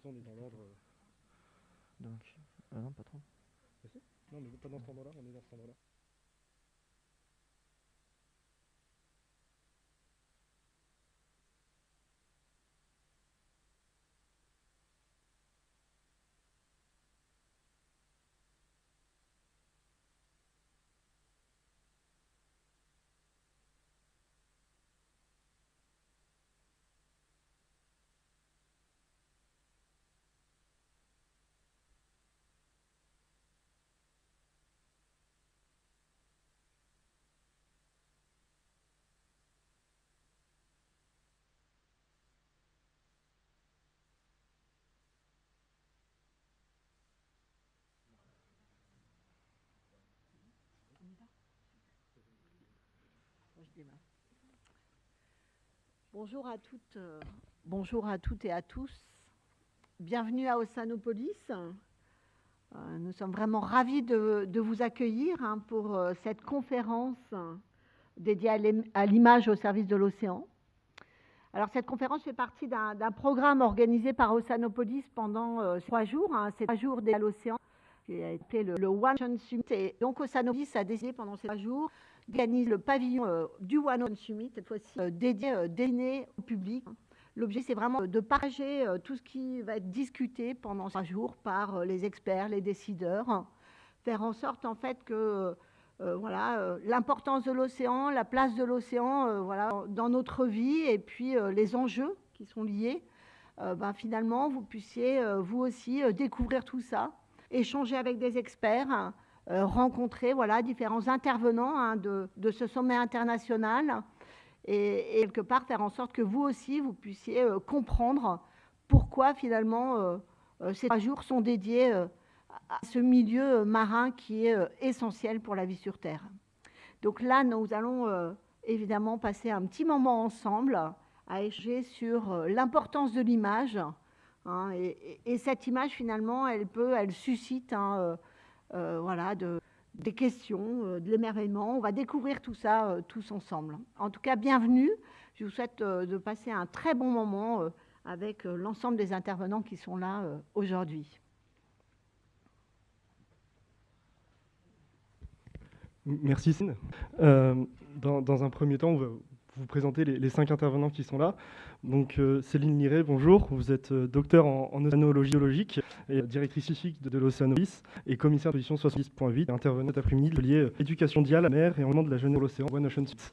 ça, on est dans l'ordre. Donc, ah non, pas trop. Non, mais pas dans cet endroit-là, on est dans cet endroit-là. Bonjour à toutes, euh, bonjour à toutes et à tous. Bienvenue à Ossanopolis. Euh, nous sommes vraiment ravis de, vous accueillir hein, pour euh, cette conférence euh, dédiée à l'im- à l'image au service de l'océan. Alors cette conférence fait partie d'un programme organisé par Ossanopolis pendant trois jours. hein. C'est trois jours dédiés à l'océan qui a été le, le One Summit. Et donc Ossanopolis a décidé pendant ces trois jours organise le pavillon euh, du One Ocean Summit, cette fois-ci euh, dédié, euh, destiné au public. L'objectif, c'est vraiment de partager tout ce qui va être discuté pendant ces jours par les experts, les décideurs, faire en sorte en fait que voilà, l'importance de l'océan, la place de l'océan voilà, dans notre vie et puis les enjeux qui sont liés, ben, finalement, vous puissiez vous aussi découvrir tout ça, échanger avec des experts, hein, rencontrer voilà, différents intervenants hein, de, de ce sommet international et, quelque part faire en sorte que vous aussi, vous puissiez euh, comprendre pourquoi finalement euh, euh, ces trois jours sont dédiés euh, à ce milieu euh, marin qui est euh, essentiel pour la vie sur Terre. Donc là, nous allons euh, évidemment passer un petit moment ensemble à échanger sur euh, l'importance de l'image. hein, et, et- et cette image, finalement, elle peut, elle suscite hein, euh, euh, voilà, de, des questions, euh, de l'émerveillement. On va découvrir tout ça euh, tous ensemble. En tout cas, bienvenue. Je vous souhaite euh, de passer un très bon moment euh, avec euh, l'ensemble des intervenants qui sont là euh, aujourd'hui. Merci Céline. Euh, dans, un premier temps, on va vous présenter les, cinq intervenants qui sont là. Donc euh, Céline Liré, bonjour. Vous êtes euh, docteur en, en océanologie biologique et directrice scientifique de, l'Océanopolis et commissaire de position 70.8 intervenant cet après-midi de euh, éducation à la mer et environnement de la jeunesse de l'océan One Ocean Summit.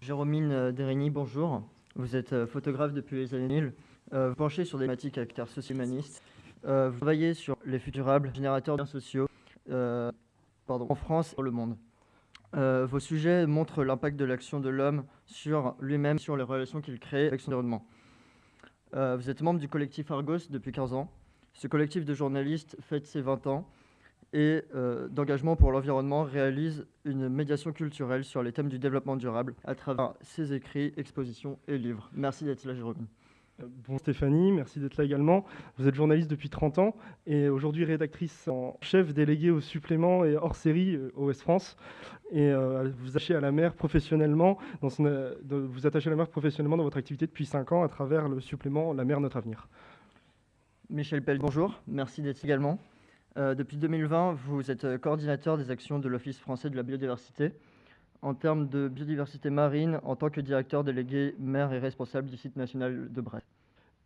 Jérôme euh, Derigny, bonjour. Vous êtes euh, photographe depuis les années 1000. Euh, vous penchez sur des thématiques à caractère socio-humaniste. Euh, vous travaillez sur les futurables générateurs de liens sociaux euh, en France et dans le monde. Euh, vos sujets montrent l'impact de l'action de l'homme sur lui-même, sur les relations qu'il crée avec son environnement. Euh, vous êtes membre du collectif Argos depuis 15 ans. Ce collectif de journalistes fête ses 20 ans et euh, d'engagement pour l'environnement réalise une médiation culturelle sur les thèmes du développement durable à travers ses écrits, expositions et livres. Merci d'être là, Jérôme. Euh, Bon Stéphanie, merci d'être là également. Vous êtes journaliste depuis 30 ans et aujourd'hui rédactrice en chef déléguée au supplément et hors série euh, OS France. Et vous attachez à la mer professionnellement, dans son, vous attachez à la mer professionnellement dans votre activité depuis 5 ans à travers le supplément La mer notre avenir. Michel Pell, bonjour. Merci d'être également. Euh, depuis 2020, vous êtes euh, coordinateur des actions de l'Office français de la biodiversité. En termes de biodiversité marine, en tant que directeur délégué maire et responsable du site national de Brest.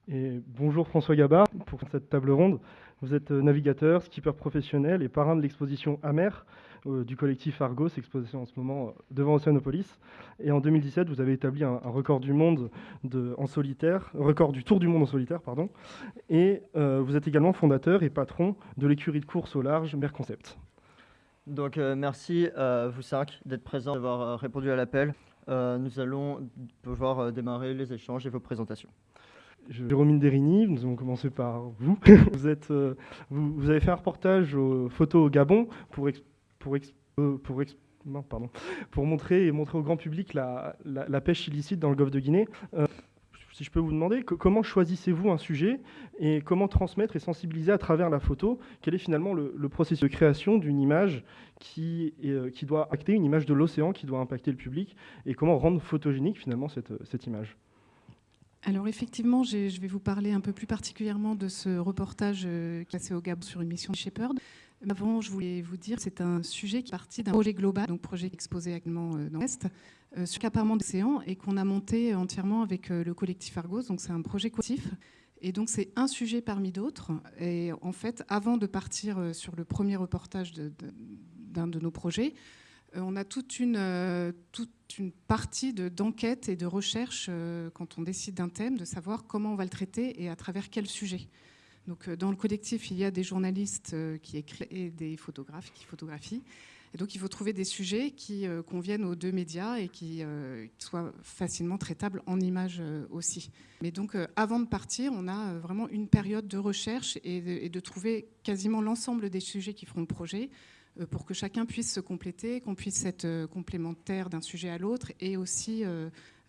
Et bonjour François Gabard pour cette table ronde. Vous êtes euh, navigateur, skipper professionnel et parrain de l'exposition Amer euh, du collectif Argos, exposition en ce moment euh, devant Oceanopolis. Et en 2017, vous avez établi un, un record du monde de, en solitaire, record du tour du monde en solitaire, pardon. Et euh, vous êtes également fondateur et patron de l'écurie de course au large Mer Concept. Donc euh, merci à vous cinq d'être présents, d'avoir euh, répondu à l'appel. Euh, nous allons pouvoir euh, démarrer les échanges et vos présentations. Jérôme Derigny, nous allons commencer par vous. vous, êtes, euh, vous, vous avez fait un reportage aux photos au Gabon pour, pour, euh, montrer, au grand public la, pêche illicite dans le golfe de Guinée. Euh, si je peux vous demander, co- comment choisissez-vous un sujet et comment transmettre et sensibiliser à travers la photo? Quel est finalement le, processus de création d'une image euh, qui doit impacter, une image de l'océan qui doit impacter le public? Et comment rendre photogénique finalement cette, image? Alors effectivement, je vais vous parler un peu plus particulièrement de ce reportage classé au Gabon sur une mission Shepherd. Avant, je voulais vous dire, c'est un sujet qui est parti d'un projet global, donc projet exposé actuellement dans l'Est, euh, sur l'accaparement d'océan et qu'on a monté entièrement avec le collectif Argos. Donc c'est un projet collectif et donc c'est un sujet parmi d'autres. Et en fait, avant de partir euh, sur le premier reportage d'un de, nos projets, euh, on a toute une, euh, toute une partie d'enquête et de recherche quand on décide d'un thème, de savoir comment on va le traiter et à travers quel sujet. Donc, dans le collectif, il y a des journalistes qui écrivent et des photographes qui photographient. Et donc, il faut trouver des sujets qui euh, conviennent aux deux médias et qui euh, soient facilement traitables en images euh, aussi. Mais donc, avant de partir, on a vraiment une période de recherche et de, trouver quasiment l'ensemble des sujets qui feront le projet pour que chacun puisse se compléter, qu'on puisse être complémentaire d'un sujet à l'autre et aussi,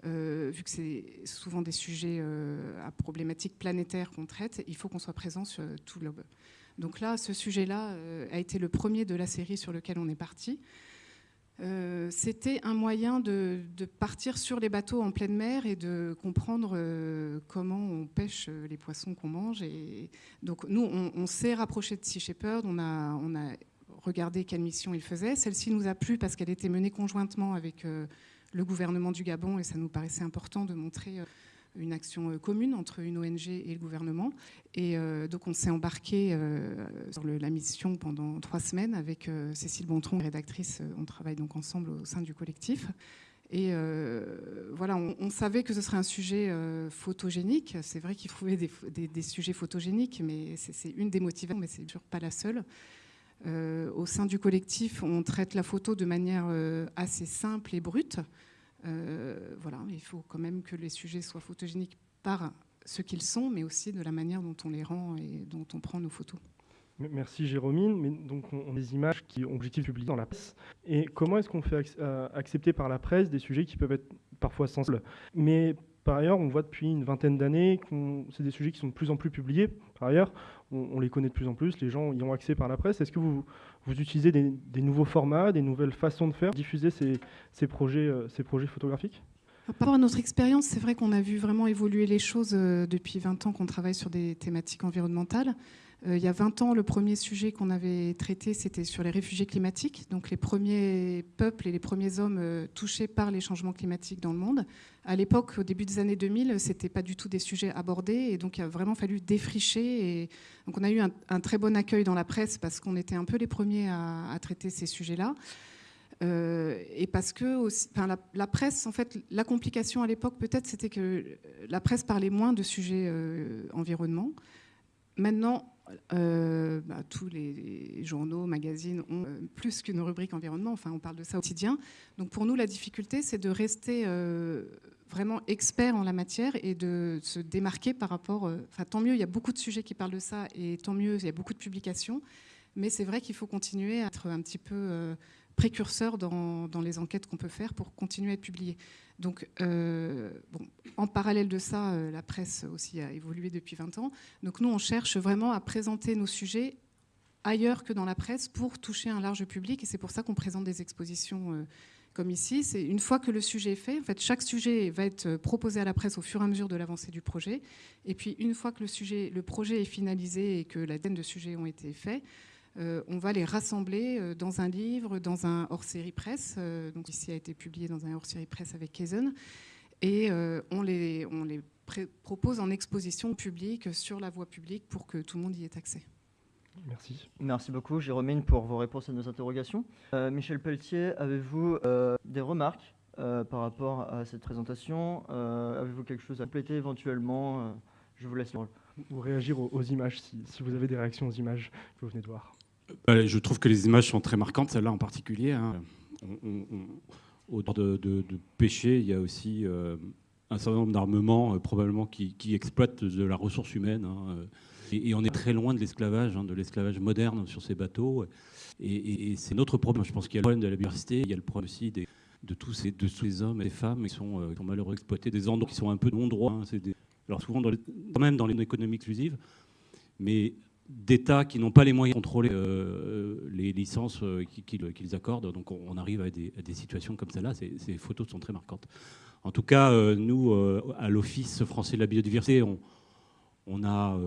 vu que c'est souvent des sujets à problématiques planétaires qu'on traite, il faut qu'on soit présent sur tout le globe. Donc là, ce sujet-là euh, a été le premier de la série sur lequel on est parti. Euh, c'était un moyen de, partir sur les bateaux en pleine mer et de comprendre euh, comment on pêche les poissons qu'on mange. Et donc nous, on, s'est rapproché de Sea Shepherd, on a regardé quelle mission il faisait. Celle-ci nous a plu parce qu'elle était menée conjointement avec le gouvernement du Gabon et ça nous paraissait important de montrer une action euh, commune entre une ONG et le gouvernement. Et euh, donc on s'est embarqué euh, sur la mission pendant trois semaines avec Cécile Bontron, rédactrice. On travaille donc ensemble au sein du collectif. Et voilà, on, savait que ce serait un sujet photogénique. C'est vrai qu'il trouvait des, sujets photogéniques, mais c'est une des motivations, mais c'est toujours pas la seule. au sein du collectif, on traite la photo de manière assez simple et brute. Euh, voilà, il faut quand même que les sujets soient photogéniques par ce qu'ils sont, mais aussi de la manière dont on les rend et dont on prend nos photos. Merci Jérôme. Mais donc on a des images qui ont objectif publié dans la presse. Et comment est-ce qu'on fait euh, accepter par la presse des sujets qui peuvent être parfois sensibles? Mais par ailleurs, on voit depuis une vingtaine d'années que c'est des sujets qui sont de plus en plus publiés. Par ailleurs, on, les connaît de plus en plus, les gens y ont accès par la presse. Est-ce que vous, vous utilisez des, nouveaux formats, des nouvelles façons de faire, diffuser ces, projets, euh, ces projets photographiques? Par rapport à notre expérience, c'est vrai qu'on a vu vraiment évoluer les choses euh, depuis 20 ans qu'on travaille sur des thématiques environnementales. Euh, il y a 20 ans, le premier sujet qu'on avait traité, c'était sur les réfugiés climatiques, donc les premiers peuples et les premiers hommes euh, touchés par les changements climatiques dans le monde. À l'époque, au début des années 2000, ce n'était pas du tout des sujets abordés, et donc il a vraiment fallu défricher. Donc on a eu un, très bon accueil dans la presse parce qu'on était un peu les premiers à, traiter ces sujets-là. Euh, et parce que enfin, la, presse, en fait, la complication à l'époque, peut-être, c'était que la presse parlait moins de sujets environnement. Maintenant, euh, bah, tous les journaux, magazines ont euh, plus qu'une rubrique environnement, enfin on parle de ça au quotidien. Donc pour nous, la difficulté, c'est de rester euh, vraiment expert en la matière et de se démarquer par rapport... Enfin tant mieux, il y a beaucoup de sujets qui parlent de ça et tant mieux, il y a beaucoup de publications, mais c'est vrai qu'il faut continuer à être un petit peu précurseur dans, les enquêtes qu'on peut faire pour continuer à être publié. Donc, euh, bon, en parallèle de ça, euh, la presse aussi a évolué depuis 20 ans. Donc, nous, on cherche vraiment à présenter nos sujets ailleurs que dans la presse pour toucher un large public. Et c'est pour ça qu'on présente des expositions euh, comme ici. C'est une fois que le sujet est fait, en fait, chaque sujet va être proposé à la presse au fur et à mesure de l'avancée du projet. Et puis, une fois que le, sujet, le projet est finalisé et que la dizaine de sujets ont été faits, on va les rassembler euh, dans un livre, dans un hors-série presse. Euh, donc ici a été publié dans un hors-série presse avec Kaizen. Et on les, on les propose en exposition publique sur la voie publique pour que tout le monde y ait accès. Merci. Merci beaucoup, Jérôme, pour vos réponses à nos interrogations. Michel Pelletier, avez-vous des remarques par rapport à cette présentation? Avez-vous quelque chose à compléter éventuellement? Je vous laisse Ou réagir aux, images, si, si, vous avez des réactions aux images que vous venez de voir. Euh, je trouve que les images sont très marquantes, celle-là en particulier. Hein. au bord de, de, pêcher, il y a aussi euh, un certain nombre d'armements, euh, probablement, qui, exploitent de la ressource humaine. Hein, et, on est très loin de l'esclavage, hein, de l'esclavage moderne sur ces bateaux. Et, c'est notre problème. Je pense qu'il y a le problème de la biodiversité, il y a le problème aussi de, tous ces, de hommes et femmes qui sont, qui sont malheureusement exploités, des endroits qui sont un peu non droits. alors souvent, dans les, même dans l'économie exclusive. Mais d'États qui n'ont pas les moyens de contrôler les licences qu'ils accordent. Donc on arrive à des, situations comme celle-là. Ces, photos sont très marquantes. En tout cas, nous, à l'Office français de la biodiversité, on, a,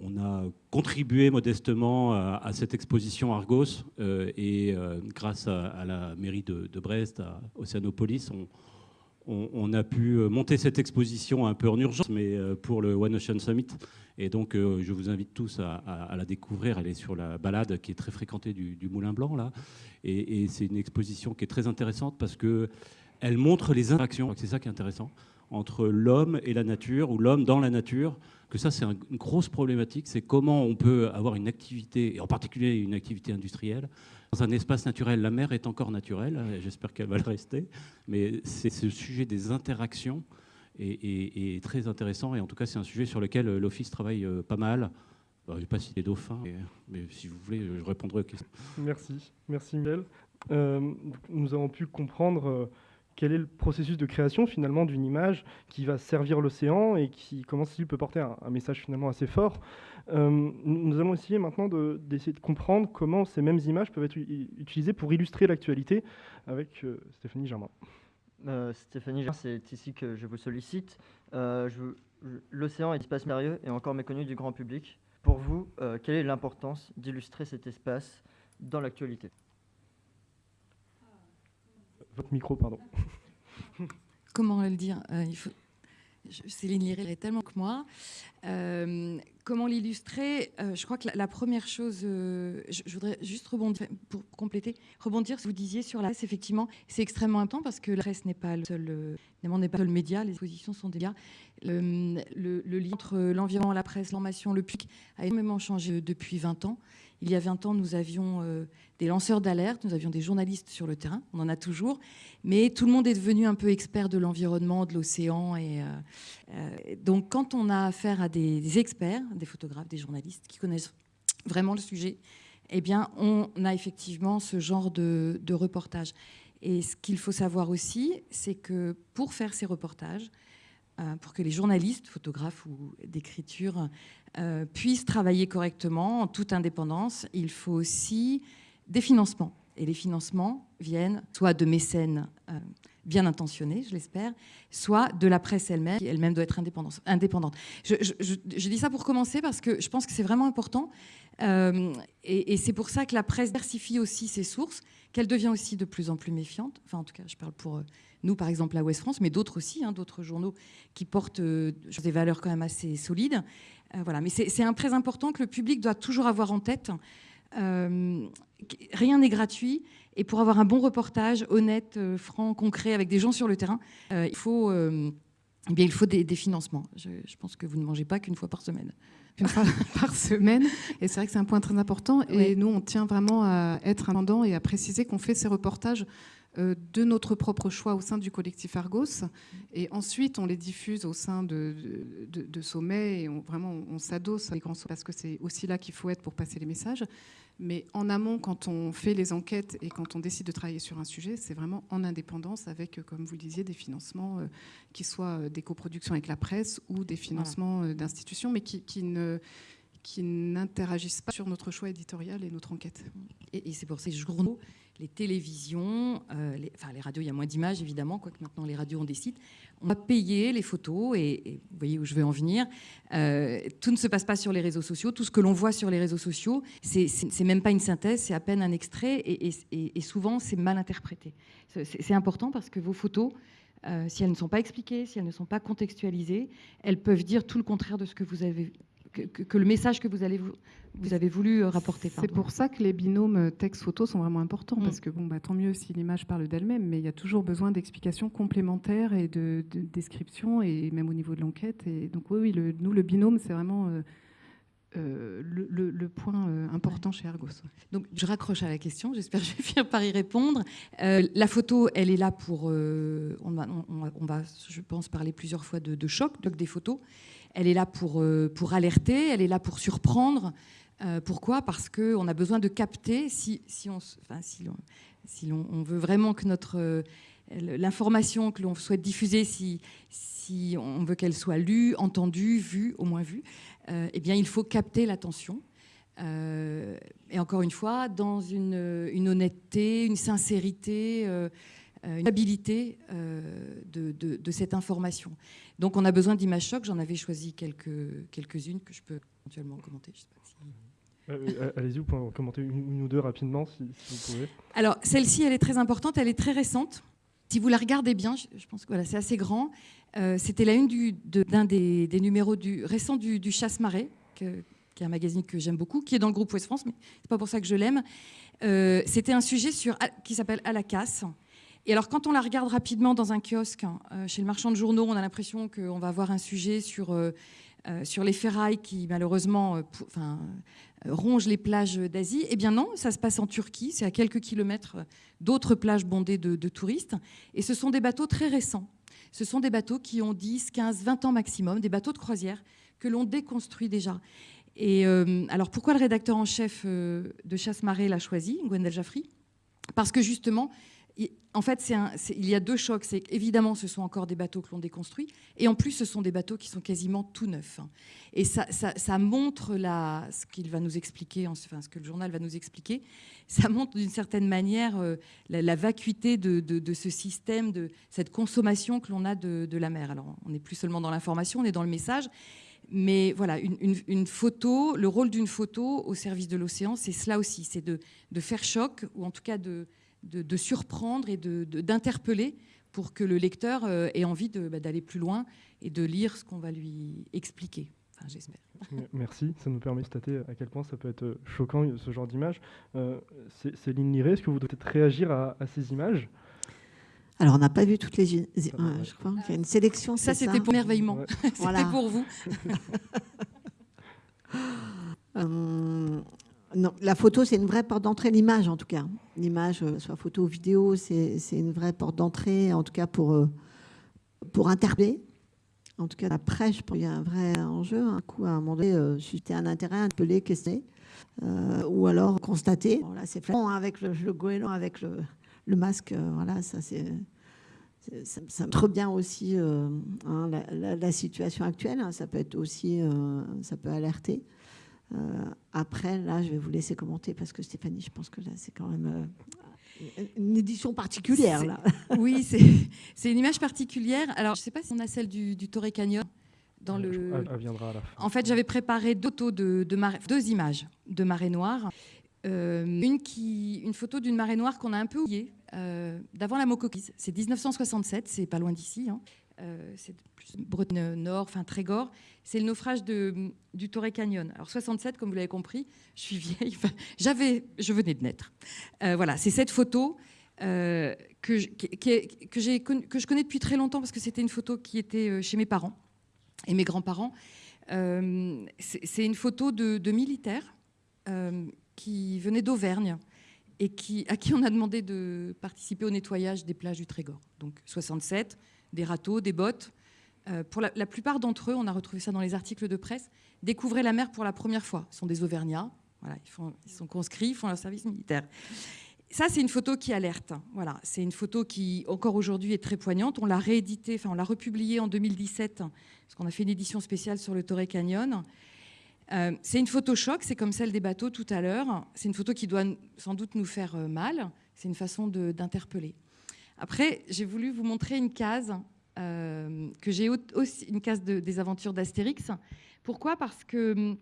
on a contribué modestement à, cette exposition Argos et grâce à, la mairie de, Brest, à Océanopolis, on, on, a pu euh, monter cette exposition un peu en urgence, mais euh, pour le One Ocean Summit. Et donc, euh, je vous invite tous à, la découvrir. Elle est sur la balade qui est très fréquentée du, Moulin Blanc, là. Et, c'est une exposition qui est très intéressante parce qu'elle montre les interactions, c'est ça qui est intéressant, entre l'homme et la nature, ou l'homme dans la nature, que ça, c'est une grosse problématique, c'est comment on peut avoir une activité, et en particulier une activité industrielle, dans un espace naturel. La mer est encore naturelle, j'espère qu'elle va le rester, mais c'est ce sujet des interactions est, très intéressant, et en tout cas, c'est un sujet sur lequel euh, l'Office travaille euh, pas mal. je ne vais pas citer dauphins, mais si vous voulez, je répondrai aux questions. Merci, merci. Euh, nous avons pu comprendre quel est le processus de création finalement d'une image qui va servir l'océan et qui comment il peut porter un, message finalement assez fort. Euh, nous allons essayer maintenant d'essayer de, comprendre comment ces mêmes images peuvent être utilisées pour illustrer l'actualité avec euh, Stéphanie Germain. Euh, Stéphanie Germain, c'est ici que je vous sollicite. L'océan est espace mystérieux et encore méconnu du grand public. Pour vous, quelle est l'importance d'illustrer cet espace dans l'actualité? Votre micro, pardon. Comment le dire euh, il faut... Lirait tellement que moi. Euh, comment l'illustrer euh, Je crois que la, première chose, je, voudrais juste rebondir, pour compléter, rebondir ce que vous disiez sur la presse, effectivement, c'est extrêmement important parce que la presse n'est pas le seul, pas le média, les expositions sont des Le, le, lien entre l'environnement, la presse, l'information, le public a énormément changé depuis 20 ans. Il y a 20 ans, nous avions euh, des lanceurs d'alerte, nous avions des journalistes sur le terrain, on en a toujours, mais tout le monde est devenu un peu expert de l'environnement, de l'océan. Et, euh, euh, donc quand on a affaire à des, experts, des photographes, des journalistes qui connaissent vraiment le sujet, eh bien, on a effectivement ce genre de, de reportage. Et ce qu'il faut savoir aussi, c'est que pour faire ces reportages, pour que les journalistes, photographes ou d'écriture euh, puissent travailler correctement en toute indépendance, il faut aussi des financements. Et les financements viennent soit de mécènes euh, bien intentionnés, je l'espère, soit de la presse elle-même, qui elle-même doit être indépendante. Je, dis ça pour commencer parce que je pense que c'est vraiment important. Euh, et, c'est pour ça que la presse diversifie aussi ses sources, qu'elle devient aussi de plus en plus méfiante. Enfin, en tout cas, je parle pour nous, par exemple, à Ouest France, mais d'autres aussi, hein, d'autres journaux qui portent des valeurs quand même assez solides. Euh, voilà. Mais c'est un très important que le public doit toujours avoir en tête. Euh, rien n'est gratuit. Et pour avoir un bon reportage honnête, euh, franc, concret, avec des gens sur le terrain, il faut, eh bien, il faut des, financements. Je, pense que vous ne mangez pas qu'une fois par semaine. Une fois par semaine. Et c'est vrai que c'est un point très important. Et nous, on tient vraiment à être indépendant et à préciser qu'on fait ces reportages euh, de notre propre choix au sein du collectif Argos. Et ensuite, on les diffuse au sein de, de, sommets et on, vraiment, on s'adosse à les grands sommets parce que c'est aussi là qu'il faut être pour passer les messages. Mais en amont, quand on fait les enquêtes et quand on décide de travailler sur un sujet, c'est vraiment en indépendance avec, comme vous le disiez, des financements euh, qui soient euh, des coproductions avec la presse ou des financements d'institutions, mais qui, qui ne qui n'interagissent pas sur notre choix éditorial et notre enquête. Et, c'est pour ces journaux, les télévisions, euh, enfin les radios, il y a moins d'images évidemment, quoique maintenant les radios ont des sites. On va payer les photos et, vous voyez où je veux en venir. Euh, tout ne se passe pas sur les réseaux sociaux. Tout ce que l'on voit sur les réseaux sociaux, c'est même pas une synthèse, c'est à peine un extrait et, et souvent c'est mal interprété. C'est important parce que vos photos, euh, si elles ne sont pas expliquées, si elles ne sont pas contextualisées, elles peuvent dire tout le contraire de ce que vous avez que, le message que vous, allez, vous, avez voulu euh, rapporter. C'est pour ça que les binômes euh, texte-photo sont vraiment importants, mm. parce que bon, bah, tant mieux si l'image parle d'elle-même, mais il y a toujours besoin d'explications complémentaires et de, descriptions, et même au niveau de l'enquête. Et donc oui, oui le, nous, le binôme, c'est vraiment... Euh, le, point important chez Argos. Donc je raccroche à la question, j'espère que je vais finir par y répondre. la photo, elle est là pour... On va, on, va, je pense, parler plusieurs fois de, de choc, donc des photos. Elle est là pour, euh, pour alerter, elle est là pour surprendre. Euh, pourquoi? Parce qu'on a besoin de capter, si on, veut vraiment que notre euh, l'information que l'on souhaite diffuser, si, si on veut qu'elle soit lue, entendue, vue, au moins vue, eh bien, il faut capter l'attention. et encore une fois, dans une, honnêteté, une sincérité, une habilité de, de, cette information. Donc on a besoin d'images chocs. J'en avais choisi quelques, quelques-unes que je peux éventuellement commenter. Je sais pas si... Allez-y, vous pouvez commenter une, ou deux rapidement si, si vous pouvez. Alors celle-ci, elle est très importante, elle est très récente. Si vous la regardez bien, je pense que voilà, c'est assez grand. Euh, c'était la une d'un des, numéros du, récents du, Chasse-Marée, qui est un magazine que j'aime beaucoup, qui est dans le groupe Ouest France, mais c'est pas pour ça que je l'aime. Euh, c'était un sujet sur, qui s'appelle À la casse. Et alors, quand on la regarde rapidement dans un kiosque, hein, euh, chez le marchand de journaux, on a l'impression qu'on va avoir un sujet sur, sur les ferrailles qui, malheureusement, rongent les plages d'Asie. Eh bien non, ça se passe en Turquie, c'est à quelques kilomètres d'autres plages bondées de, touristes. Et ce sont des bateaux très récents. Ce sont des bateaux qui ont 10, 15, 20 ans maximum, des bateaux de croisière que l'on déconstruit déjà. Et euh, alors pourquoi le rédacteur en chef euh, de Chasse-Marée l'a choisi, Gwendel Jaffry? Parce que justement, en fait, il y a deux chocs. Évidemment, ce sont encore des bateaux que l'on déconstruit, et en plus, ce sont des bateaux qui sont quasiment tout neufs. Et ça, montre ce qu'il va nous expliquer, enfin, ce que le journal va nous expliquer. Ça montre d'une certaine manière euh, la, vacuité de, ce système, de cette consommation que l'on a de, la mer. Alors, on n'est plus seulement dans l'information, on est dans le message. Mais voilà, une, photo, le rôle d'une photo au service de l'océan, c'est cela aussi, c'est de, faire choc, ou en tout cas de, de, surprendre et d'interpeller pour que le lecteur euh, ait envie bah, d'aller plus loin et de lire ce qu'on va lui expliquer. Enfin, j'espère. Merci, ça nous permet de constater à quel point ça peut être euh, choquant ce genre d'image. Euh, Céline Liré, est-ce que vous peut-être réagir à, ces images? Alors, on n'a pas vu toutes les images. je crois qu'il y a une sélection. Ça, c'était pour merveillement. c'était pour vous. La photo, c'est une vraie porte d'entrée, l'image en tout cas. L'image, euh, soit photo ou vidéo, c'est une vraie porte d'entrée, en tout cas pour, euh, pour interpeller. En tout cas, après, je pense qu'il y a un vrai enjeu. Un coup, à un moment donné, euh, susciter un intérêt, interpeller, questionner, ou alors constater. là, c'est flagrant avec le, le goéland, avec le, le masque. voilà, ça, c'est. Ça, montre bien aussi hein, la, situation actuelle. Hein. ça peut être aussi, ça peut alerter. Euh, après, là, je vais vous laisser commenter parce que Stéphanie, je pense que là, c'est quand même euh, une édition particulière. Là. Oui, c'est une image particulière. Alors, je ne sais pas si on a celle du, du Torrey Canyon. Dans le... viendra En fait, j'avais préparé deux, de, deux images de marée noire. Euh, une, qui, une photo d'une marée noire qu'on a un peu oubliée, d'avant la Mocoquise. C'est 1967, c'est pas loin d'ici. Hein. Euh, c'est plus Bretagne Nord, enfin Trégor, c'est le naufrage du Torrey Canyon. Alors 67, comme vous l'avez compris, je suis vieille, j'avais, je venais de naître. Euh, voilà, c'est cette photo euh, que, je, que, que je connais depuis très longtemps parce que c'était une photo qui était chez mes parents et mes grands-parents. c'est, une photo de, de militaires qui venaient d'Auvergne et qui, à qui on a demandé de participer au nettoyage des plages du Trégor. Donc 67, des râteaux, des bottes. Euh, pour la, plupart d'entre eux, on a retrouvé ça dans les articles de presse, découvraient la mer pour la première fois. Ce sont des Auvergnats, voilà, ils, sont conscrits, ils font leur service militaire. Ça, c'est une photo qui alerte. Voilà, c'est une photo qui, encore aujourd'hui, est très poignante. On l'a rééditée, enfin, on l'a republiée en 2017, parce qu'on a fait une édition spéciale sur le Torrey Canyon. Euh, c'est une photo choc, c'est comme celle des bateaux tout à l'heure. C'est une photo qui doit sans doute nous faire euh, mal. C'est une façon d'interpeller. Après, j'ai voulu vous montrer une case euh, que j'ai aussi une case des aventures d'Astérix. Pourquoi? Parce que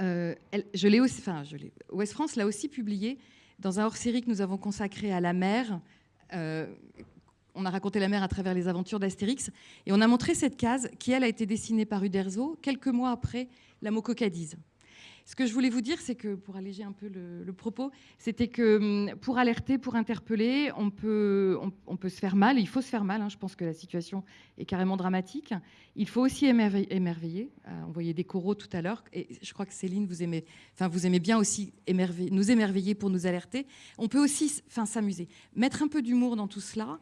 euh, je l'ai aussi, enfin, je Ouest France l'a aussi publié dans un hors-série que nous avons consacré à la mer. Euh, on a raconté la mer à travers les aventures d'Astérix et on a montré cette case qui, elle, a été dessinée par Uderzo quelques mois après la Mococadise. Ce que je voulais vous dire, c'est que, pour alléger un peu le, propos, c'était que hum, pour alerter, pour interpeller, on peut, on, peut se faire mal, il faut se faire mal, hein. je pense que la situation est carrément dramatique. Il faut aussi émerveiller, euh, on voyait des coraux tout à l'heure, et je crois que Céline, vous aimez, enfin, vous aimez bien aussi nous émerveiller pour nous alerter. On peut aussi s'amuser, mettre un peu d'humour dans tout cela,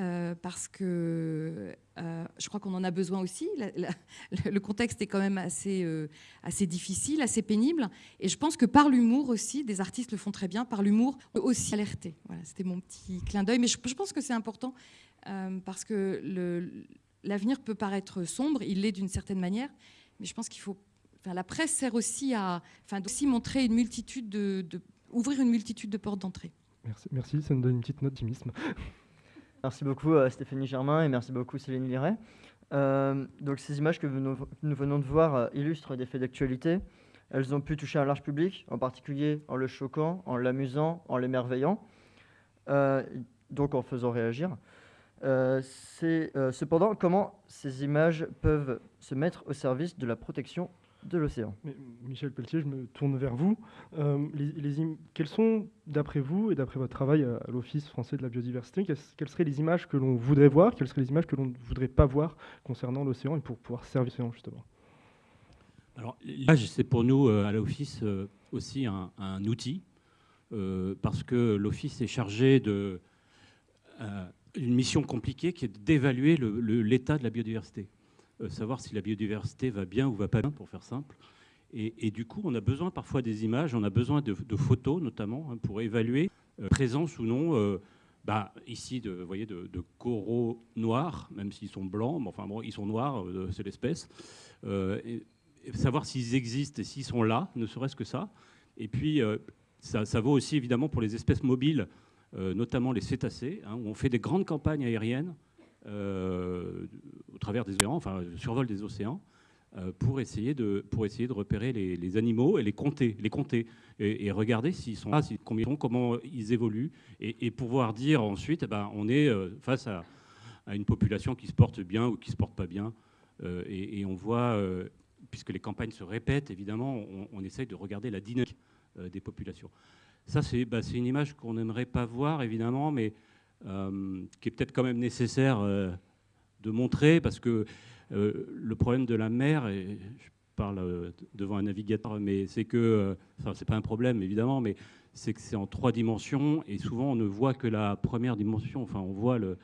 euh, parce que euh, je crois qu'on en a besoin aussi. le contexte est quand même assez, euh, assez difficile, assez pénible. Et je pense que par l'humour aussi, des artistes le font très bien, par l'humour aussi alerter. Voilà, c'était mon petit clin d'œil. Mais je, je, pense que c'est important parce que l'avenir peut paraître sombre, il l'est d'une certaine manière. Mais je pense qu'il faut enfin, la presse sert aussi à enfin, aussi montrer une multitude de, ouvrir une multitude de portes d'entrée. Merci, merci, ça nous donne une petite note d'optimisme. Merci beaucoup à Stéphanie Germain et merci beaucoup Céline Liret. Euh, donc ces images que nous, venons de voir euh, illustrent des faits d'actualité. Elles ont pu toucher un large public, en particulier en le choquant, en l'amusant, en l'émerveillant, euh, donc en faisant réagir. cependant, comment ces images peuvent se mettre au service de la protection de l'océan. Michel Pelletier, je me tourne vers vous. Euh, les, quelles sont, d'après vous et d'après votre travail à, l'Office français de la biodiversité, quelles, seraient les images que l'on voudrait voir, quelles seraient les images que l'on ne voudrait pas voir concernant l'océan et pour pouvoir servir l'océan justement? Alors l'image, c'est pour nous euh, à l'Office euh, aussi un, outil, parce que l'Office est chargé de une mission compliquée qui est d'évaluer l'état de la biodiversité. Euh, savoir si la biodiversité va bien ou va pas bien, pour faire simple. Et, du coup, on a besoin parfois des images, on a besoin de, photos notamment hein, pour évaluer euh, présence ou non. Euh, bah, ici, de, voyez, de, coraux noirs, même s'ils sont blancs, mais enfin ils sont noirs, c'est l'espèce. savoir s'ils existent et s'ils sont là, ne serait-ce que ça. Et puis, ça, vaut aussi évidemment pour les espèces mobiles, notamment les cétacés, hein, où on fait des grandes campagnes aériennes euh, au travers des océans, enfin, survol des océans, euh, pour essayer de, pour essayer de repérer les, animaux et les compter, les compter et, regarder s'ils sont là, combien sont, comment ils évoluent, et, pouvoir dire ensuite, eh ben, on est euh, face à, une population qui se porte bien ou qui se porte pas bien, et, on voit, puisque les campagnes se répètent, évidemment, on, essaye de regarder la dynamique des populations. Ça, bah, c'est une image qu'on n'aimerait pas voir, évidemment, mais euh, qui est peut-être quand même nécessaire euh, de montrer, parce que euh, le problème de la mer, je parle devant un navigateur, mais c'est que, enfin c'est pas un problème évidemment, mais c'est que c'est en trois dimensions, et souvent on ne voit que la première dimension, enfin on voit, le,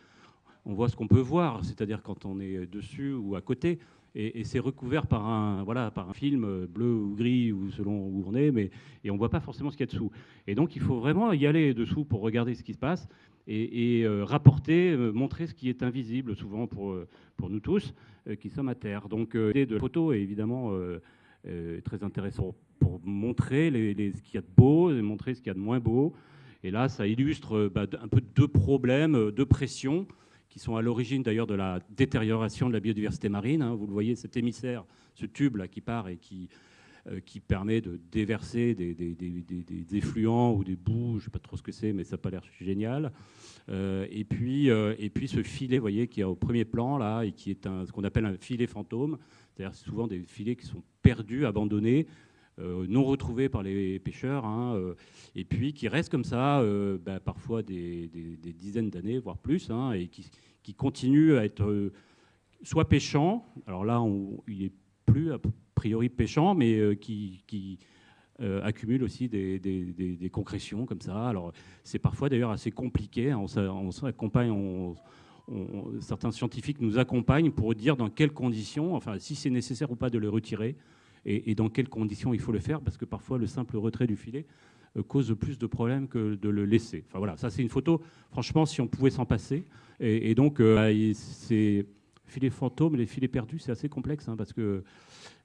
on voit ce qu'on peut voir, c'est-à-dire quand on est dessus ou à côté, et, c'est recouvert par un, voilà, par un film bleu ou gris, ou selon où on est, mais, et on ne voit pas forcément ce qu'il y a dessous. Et donc il faut vraiment y aller dessous pour regarder ce qui se passe, et, euh, rapporter, euh, montrer ce qui est invisible souvent pour, euh, pour nous tous qui sommes à terre. Donc l'idée de la photo est évidemment très intéressant pour montrer ce qu'il y a de beau et montrer ce qu'il y a de moins beau. Et là, ça illustre bah, un peu deux problèmes, deux pressions qui sont à l'origine d'ailleurs de la détérioration de la biodiversité marine. Hein. Vous le voyez, cet émissaire, ce tube là qui part et qui euh, qui permet de déverser des, effluents ou des boues, je ne sais pas trop ce que c'est, mais ça n'a pas l'air génial. Euh, et, puis, euh, et puis ce filet, vous voyez, qui est au premier plan, là, et qui est un, ce qu'on appelle un filet fantôme, c'est-à-dire souvent des filets qui sont perdus, abandonnés, non retrouvés par les pêcheurs, hein, et puis qui restent comme ça, bah, parfois des, dizaines d'années, voire plus, hein, et qui, qui continuent à être soit pêchants, alors là, on, il n'est plus priori pêchant, mais euh, qui, qui euh, accumule aussi des, des, concrétions comme ça. Alors c'est parfois d'ailleurs assez compliqué. Hein. On, s'accompagne, on, certains scientifiques nous accompagnent pour dire dans quelles conditions, enfin si c'est nécessaire ou pas de le retirer, et, dans quelles conditions il faut le faire, parce que parfois le simple retrait du filet euh, cause plus de problèmes que de le laisser. Enfin voilà, ça c'est une photo, franchement, si on pouvait s'en passer. Et, donc, c'est filets fantômes, les filets perdus, c'est assez complexe, hein, parce que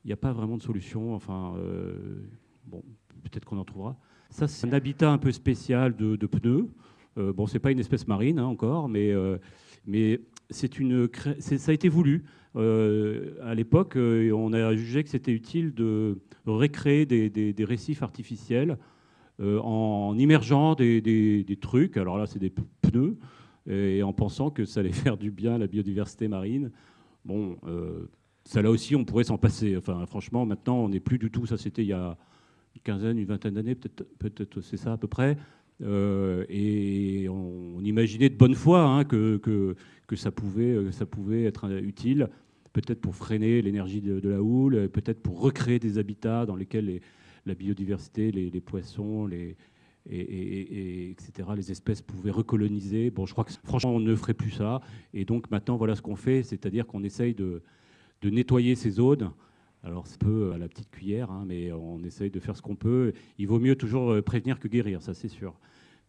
il n'y a pas vraiment de solution. Enfin, euh, bon, peut-être qu'on en trouvera. Ça, c'est un habitat un peu spécial de, pneus. Euh, bon, c'est pas une espèce marine hein, encore, mais, euh, mais une, ça a été voulu. À l'époque, on a jugé que c'était utile de récréer des, récifs artificiels en immergeant des, trucs. Alors là, c'est des pneus, et en pensant que ça allait faire du bien à la biodiversité marine. Bon, ça là aussi, on pourrait s'en passer. Enfin, franchement, maintenant, on n'est plus du tout. Ça, c'était il y a une quinzaine, une vingtaine d'années, peut-être c'est ça à peu près. Euh, et on, imaginait de bonne foi hein, que, que, que, ça, pouvait, ça pouvait être utile, peut-être pour freiner l'énergie de, la houle, peut-être pour recréer des habitats dans lesquels la biodiversité, les, poissons, les, et, etc., les espèces pouvaient recoloniser. Bon, je crois que franchement, on ne ferait plus ça. Et donc maintenant, voilà ce qu'on fait, c'est-à-dire qu'on essaye de, de nettoyer ces zones. Alors c'est peu à la petite cuillère, hein, mais on essaye de faire ce qu'on peut. Il vaut mieux toujours euh, prévenir que guérir, ça c'est sûr.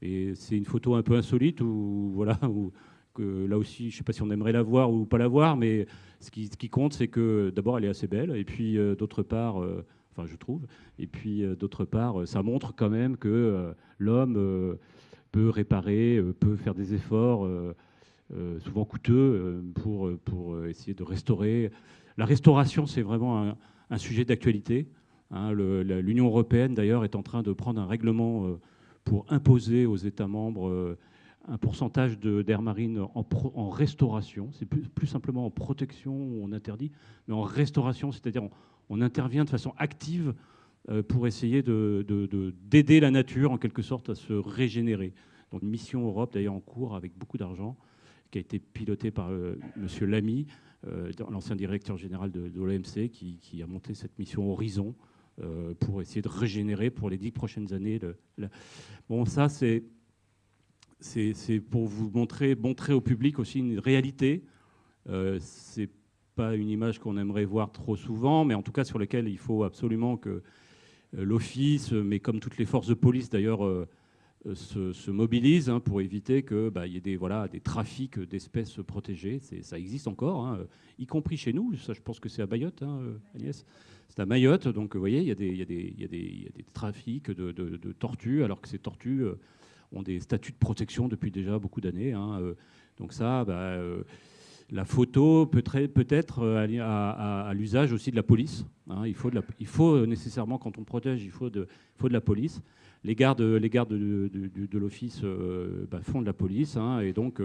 Et c'est une photo un peu insolite où, voilà, où, que là aussi, je ne sais pas si on aimerait la voir ou pas la voir, mais ce qui, compte, c'est que d'abord, elle est assez belle, et puis d'autre part, enfin, je trouve, et puis d'autre part, ça montre quand même que l'homme peut réparer, peut faire des efforts. souvent coûteux pour, pour essayer de restaurer. La restauration, c'est vraiment un sujet d'actualité. Hein, L'Union européenne, d'ailleurs, est en train de prendre un règlement euh, pour imposer aux États membres euh, un pourcentage d'air marine en, restauration. C'est plus, simplement en protection où on interdit, mais en restauration, c'est-à-dire on, intervient de façon active euh, pour essayer d'aider la nature, en quelque sorte, à se régénérer. Donc, mission Europe, d'ailleurs, en cours, avec beaucoup d'argent, qui a été pilotée par M. Lamy, l'ancien directeur général de, l'OMC, qui, a monté cette mission Horizon, euh, pour essayer de régénérer pour les dix prochaines années. Bon, ça, c'est c'est pour vous montrer, montrer au public aussi une réalité. Euh, c'est pas une image qu'on aimerait voir trop souvent, mais en tout cas sur laquelle il faut absolument que euh, l'Office, mais comme toutes les forces de police d'ailleurs, euh, se, se, mobilisent hein, pour éviter qu'il bah, y ait des, voilà, des trafics d'espèces protégées. Ça existe encore, hein, y compris chez nous. Ça, je pense que c'est à Mayotte, hein, Agnès. C'est à Mayotte, donc vous voyez, il y, a des, trafics de, tortues, alors que ces tortues euh, ont des statuts de protection depuis déjà beaucoup d'années. Euh. donc ça, bah, euh, la photo peut, peut être à, l'usage aussi de la police. Il, faut il, faut nécessairement, quand on protège, il faut de, faut de la police. Les gardes, les gardes de, l'office bah, font de la police hein, et donc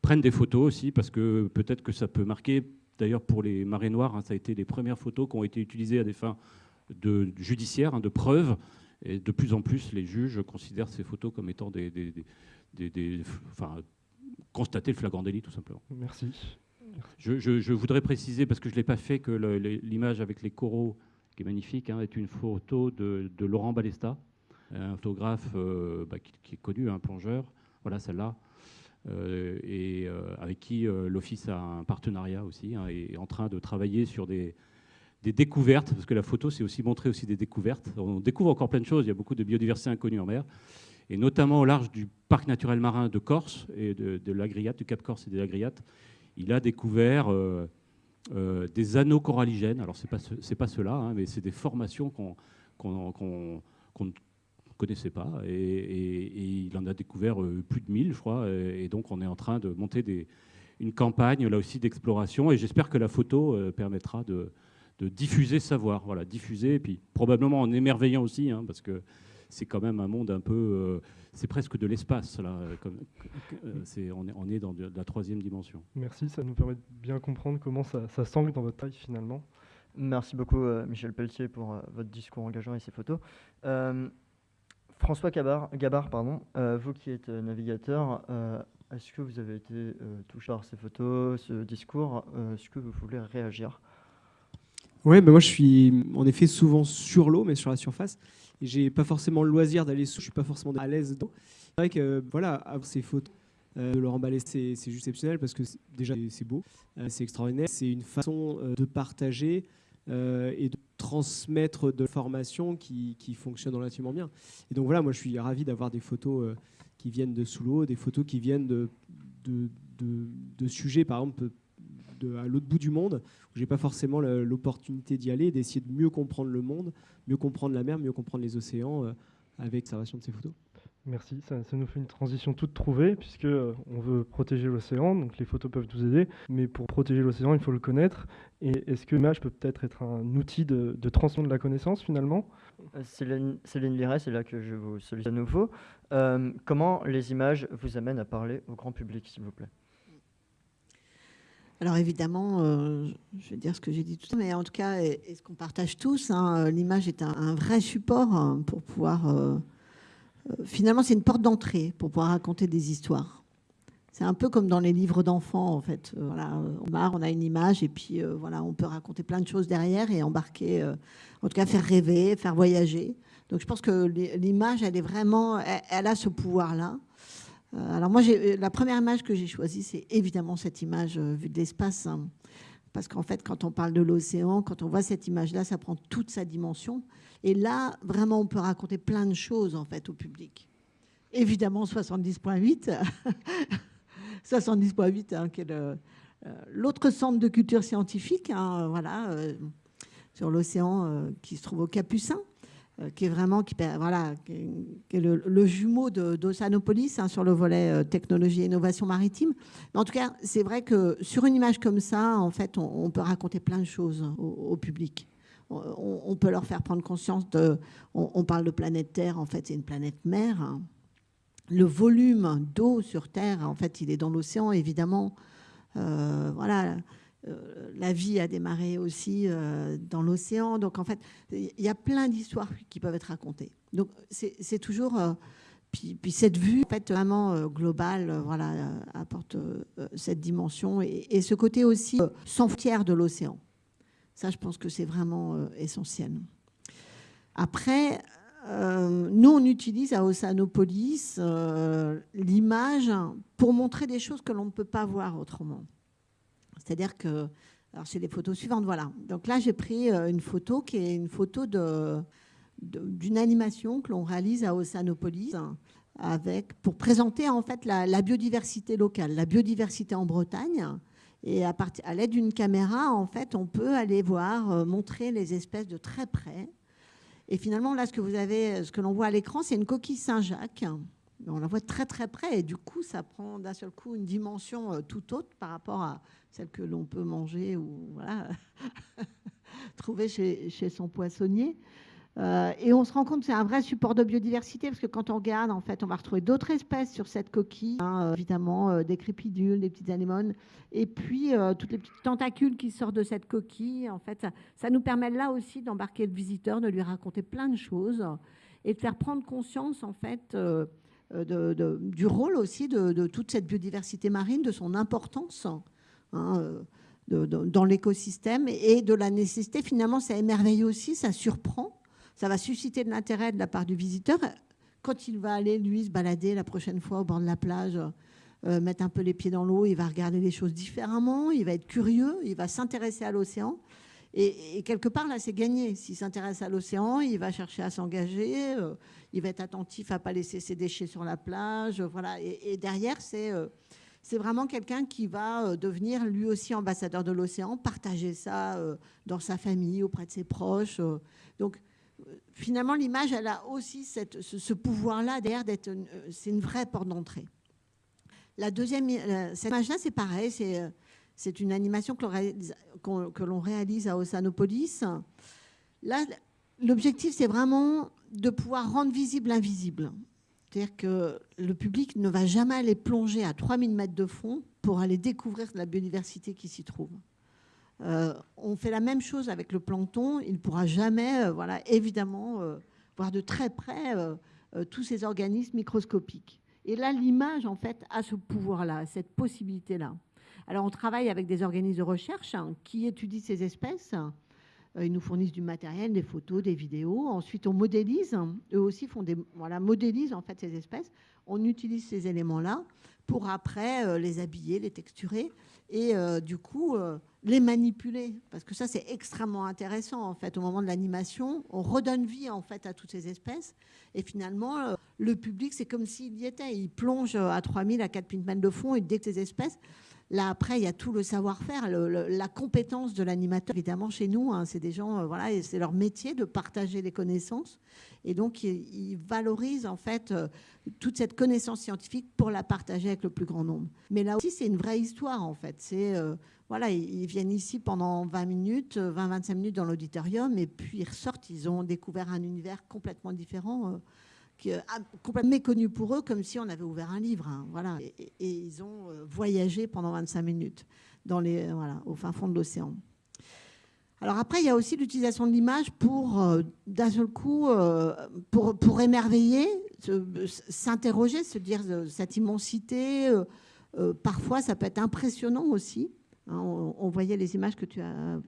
prennent des photos aussi parce que peut-être que ça peut marquer D'ailleurs, pour les marées noires, hein, ça a été les premières photos qui ont été utilisées à des fins de, judiciaires, hein, de preuves. Et de plus en plus, les juges considèrent ces photos comme étant des, des, enfin, constater le flagrant délit, tout simplement. Merci. Je, voudrais préciser, parce que je ne l'ai pas fait, que l'image avec les coraux, qui est magnifique, hein, est une photo de, Laurent Balesta, un photographe euh, bah, qui, est connu, un plongeur. Voilà, celle-là. Euh, et euh, avec qui euh, l'Office a un partenariat aussi, hein, et est en train de travailler sur des, découvertes, parce que la photo, c'est aussi montrer aussi des découvertes. On découvre encore plein de choses, il y a beaucoup de biodiversité inconnue en mer, et notamment au large du parc naturel marin de Corse et de, de du Cap Corse et des Lagriates. Il a découvert des anneaux coralligènes. Alors, ce n'est pas, pas ceux-là, hein, mais c'est des formations qu'on connaissait pas. Et, il en a découvert euh, plus de 1000, je crois. Et, donc, on est en train de monter des, une campagne, là aussi, d'exploration. Et j'espère que la photo euh, permettra de, diffuser ce savoir. Voilà, diffuser, et puis probablement en émerveillant aussi, hein, parce que c'est quand même un monde un peu. Euh, c'est presque de l'espace, là. Comme, on, est, on est dans de, la troisième dimension. Merci, ça nous permet de bien comprendre comment ça, ça s'angle dans votre taille finalement. Merci beaucoup, Michel Pelletier, pour votre discours engageant et ces photos. François Gabard, pardon, euh, vous qui êtes euh, navigateur, euh, est-ce que vous avez été touché par ces photos, ce discours Est-ce que vous voulez réagir? Oui, ben moi je suis en effet souvent sur l'eau, mais sur la surface. J'ai pas forcément le loisir d'aller sous, je suis pas forcément à l'aise dedans. C'est vrai que voilà, ces photos de Laurent Ballet, c'est juste exceptionnel parce que déjà c'est beau, c'est extraordinaire. C'est une façon de partager et de transmettre de l'information qui, qui fonctionne relativement bien. Et donc voilà, moi je suis ravi d'avoir des photos euh, qui viennent de sous l'eau, des photos qui viennent de, de, de, sujets, par exemple, de, à l'autre bout du monde, où j'ai pas forcément l'opportunité d'y aller, d'essayer de mieux comprendre le monde, mieux comprendre la mer, mieux comprendre les océans euh, avec l'observation de ces photos. Merci, ça, nous fait une transition toute trouvée, puisque euh, on veut protéger l'océan, donc les photos peuvent nous aider, mais pour protéger l'océan, il faut le connaître. Et est-ce que l'image peut peut-être être un outil de, de transmission de la connaissance, finalement? Euh, Céline, Céline Liret, c'est là que je vous sollicite à nouveau. Euh, comment les images vous amènent à parler au grand public, s'il vous plaît? Alors évidemment, je vais dire ce que j'ai dit tout à l'heure, mais en tout cas, et, ce qu'on partage tous, hein, l'image est un, vrai support hein, pour pouvoir euh, finalement, c'est une porte d'entrée pour pouvoir raconter des histoires. C'est un peu comme dans les livres d'enfants, en fait. Euh, voilà, on on a une image, et puis euh, voilà, on peut raconter plein de choses derrière et embarquer, en tout cas faire rêver, faire voyager. Donc je pense que l'image, elle est vraiment, elle, a ce pouvoir-là. alors moi, la première image que j'ai choisie, c'est évidemment cette image vue de l'espace. Hein. Parce qu'en fait, quand on parle de l'océan, quand on voit cette image-là, ça prend toute sa dimension. Et là, vraiment, on peut raconter plein de choses en fait au public. Évidemment, 70.8, 70.8, hein, qui est l'autre centre de culture scientifique, hein, voilà, sur l'océan qui se trouve au Capucin. Euh, qui est vraiment qui, voilà, qui est le, jumeau d'Oceanopolis hein, sur le volet euh, technologie et innovation maritime. Mais en tout cas, c'est vrai que sur une image comme ça, en fait, on, peut raconter plein de choses au, public. On, peut leur faire prendre conscience de. On, parle de planète Terre, en fait, c'est une planète mer. Hein. Le volume d'eau sur Terre, en fait, il est dans l'océan, évidemment. Euh, voilà la vie a démarré aussi euh, dans l'océan. Donc en fait, il y a plein d'histoires qui peuvent être racontées. Donc c'est toujours... Euh, puis, cette vue en fait, vraiment globale voilà, apporte cette dimension et, ce côté aussi sans frontières de l'océan. Ça, je pense que c'est vraiment essentiel. Après, nous, on utilise à Oceanopolis l'image pour montrer des choses que l'on ne peut pas voir autrement. C'est-à-dire que, alors c'est les photos suivantes, voilà. Donc là, j'ai pris euh, une photo qui est une photo de, d'une animation que l'on réalise à Oceanopolis avec, pour présenter en fait la, biodiversité locale, la biodiversité en Bretagne. Et à, à l'aide d'une caméra, en fait, on peut aller voir, euh, montrer les espèces de très près. Et finalement, là, ce que vous avez, ce que l'on voit à l'écran, c'est une coquille Saint-Jacques on la voit très très près et du coup ça prend d'un seul coup une dimension euh, tout autre par rapport à celle que l'on peut manger ou trouver chez, son poissonnier. Euh, et on se rend compte que c'est un vrai support de biodiversité parce que quand on regarde, en fait, on va retrouver d'autres espèces sur cette coquille, hein, euh, évidemment des crépidules, des petites anémones, et puis toutes les petites tentacules qui sortent de cette coquille. En fait, ça, nous permet là aussi d'embarquer le visiteur, de lui raconter plein de choses et de faire prendre conscience, en fait, euh, du rôle aussi de, toute cette biodiversité marine, de son importance hein, euh, dans l'écosystème et de la nécessité. Finalement, ça émerveille aussi, ça surprend, ça va susciter de l'intérêt de la part du visiteur quand il va aller, lui, se balader la prochaine fois au bord de la plage. Euh, mettre un peu les pieds dans l'eau, il va regarder les choses différemment, il va être curieux, il va s'intéresser à l'océan. Et, quelque part, là, c'est gagné. S'il s'intéresse à l'océan, il va chercher à s'engager, euh, il va être attentif à ne pas laisser ses déchets sur la plage. Voilà. Et, derrière, euh, c'est vraiment quelqu'un qui va euh, devenir lui aussi ambassadeur de l'océan, partager ça dans sa famille, auprès de ses proches. Donc, finalement, l'image, elle a aussi ce, pouvoir-là derrière d'être, c'est une vraie porte d'entrée. La deuxième, cette image-là, c'est pareil, c'est c'est une animation que l'on réalise à Oceanopolis. Là, l'objectif, c'est vraiment de pouvoir rendre visible l'invisible. C'est-à-dire que le public ne va jamais aller plonger à 3000 mètres de fond pour aller découvrir la biodiversité qui s'y trouve. Euh, on fait la même chose avec le plancton. Il ne pourra jamais, euh, voilà, évidemment, euh, voir de très près tous ces organismes microscopiques. Et là, l'image, en fait, a ce pouvoir-là, cette possibilité-là. Alors, on travaille avec des organismes de recherche hein, qui étudient ces espèces. Euh, ils nous fournissent du matériel, des photos, des vidéos. Ensuite, on modélise. Eux aussi font des, voilà, modélisent en fait ces espèces. On utilise ces éléments-là pour après euh, les habiller, les texturer et euh, du coup les manipuler. Parce que ça, c'est extrêmement intéressant en fait. Au moment de l'animation, on redonne vie en fait à toutes ces espèces. Et finalement, le public, c'est comme s'il y était. Il plonge à 3000, à 4000 mètres de fond et dès que ces espèces, Là, après, il y a tout le savoir-faire, la compétence de l'animateur. Évidemment, chez nous, hein, c'est des gens, euh, voilà, c'est leur métier de partager les connaissances. Et donc, ils, valorisent en fait euh, toute cette connaissance scientifique pour la partager avec le plus grand nombre. Mais là aussi, c'est une vraie histoire en fait. C'est euh, voilà, ils viennent ici pendant 20 minutes, 20-25 minutes dans l'auditorium, et puis ils ressortent. Ils ont découvert un univers complètement différent qui est complètement méconnu pour eux, comme si on avait ouvert un livre. Hein, voilà. Et, ils ont euh, voyagé pendant 25 minutes dans les, voilà, au fin fond de l'océan. Alors après, il y a aussi l'utilisation de l'image pour, euh, d'un seul coup, euh, pour, pour émerveiller, s'interroger, se dire cette immensité. parfois, ça peut être impressionnant aussi. Hein, on, voyait les images que tu as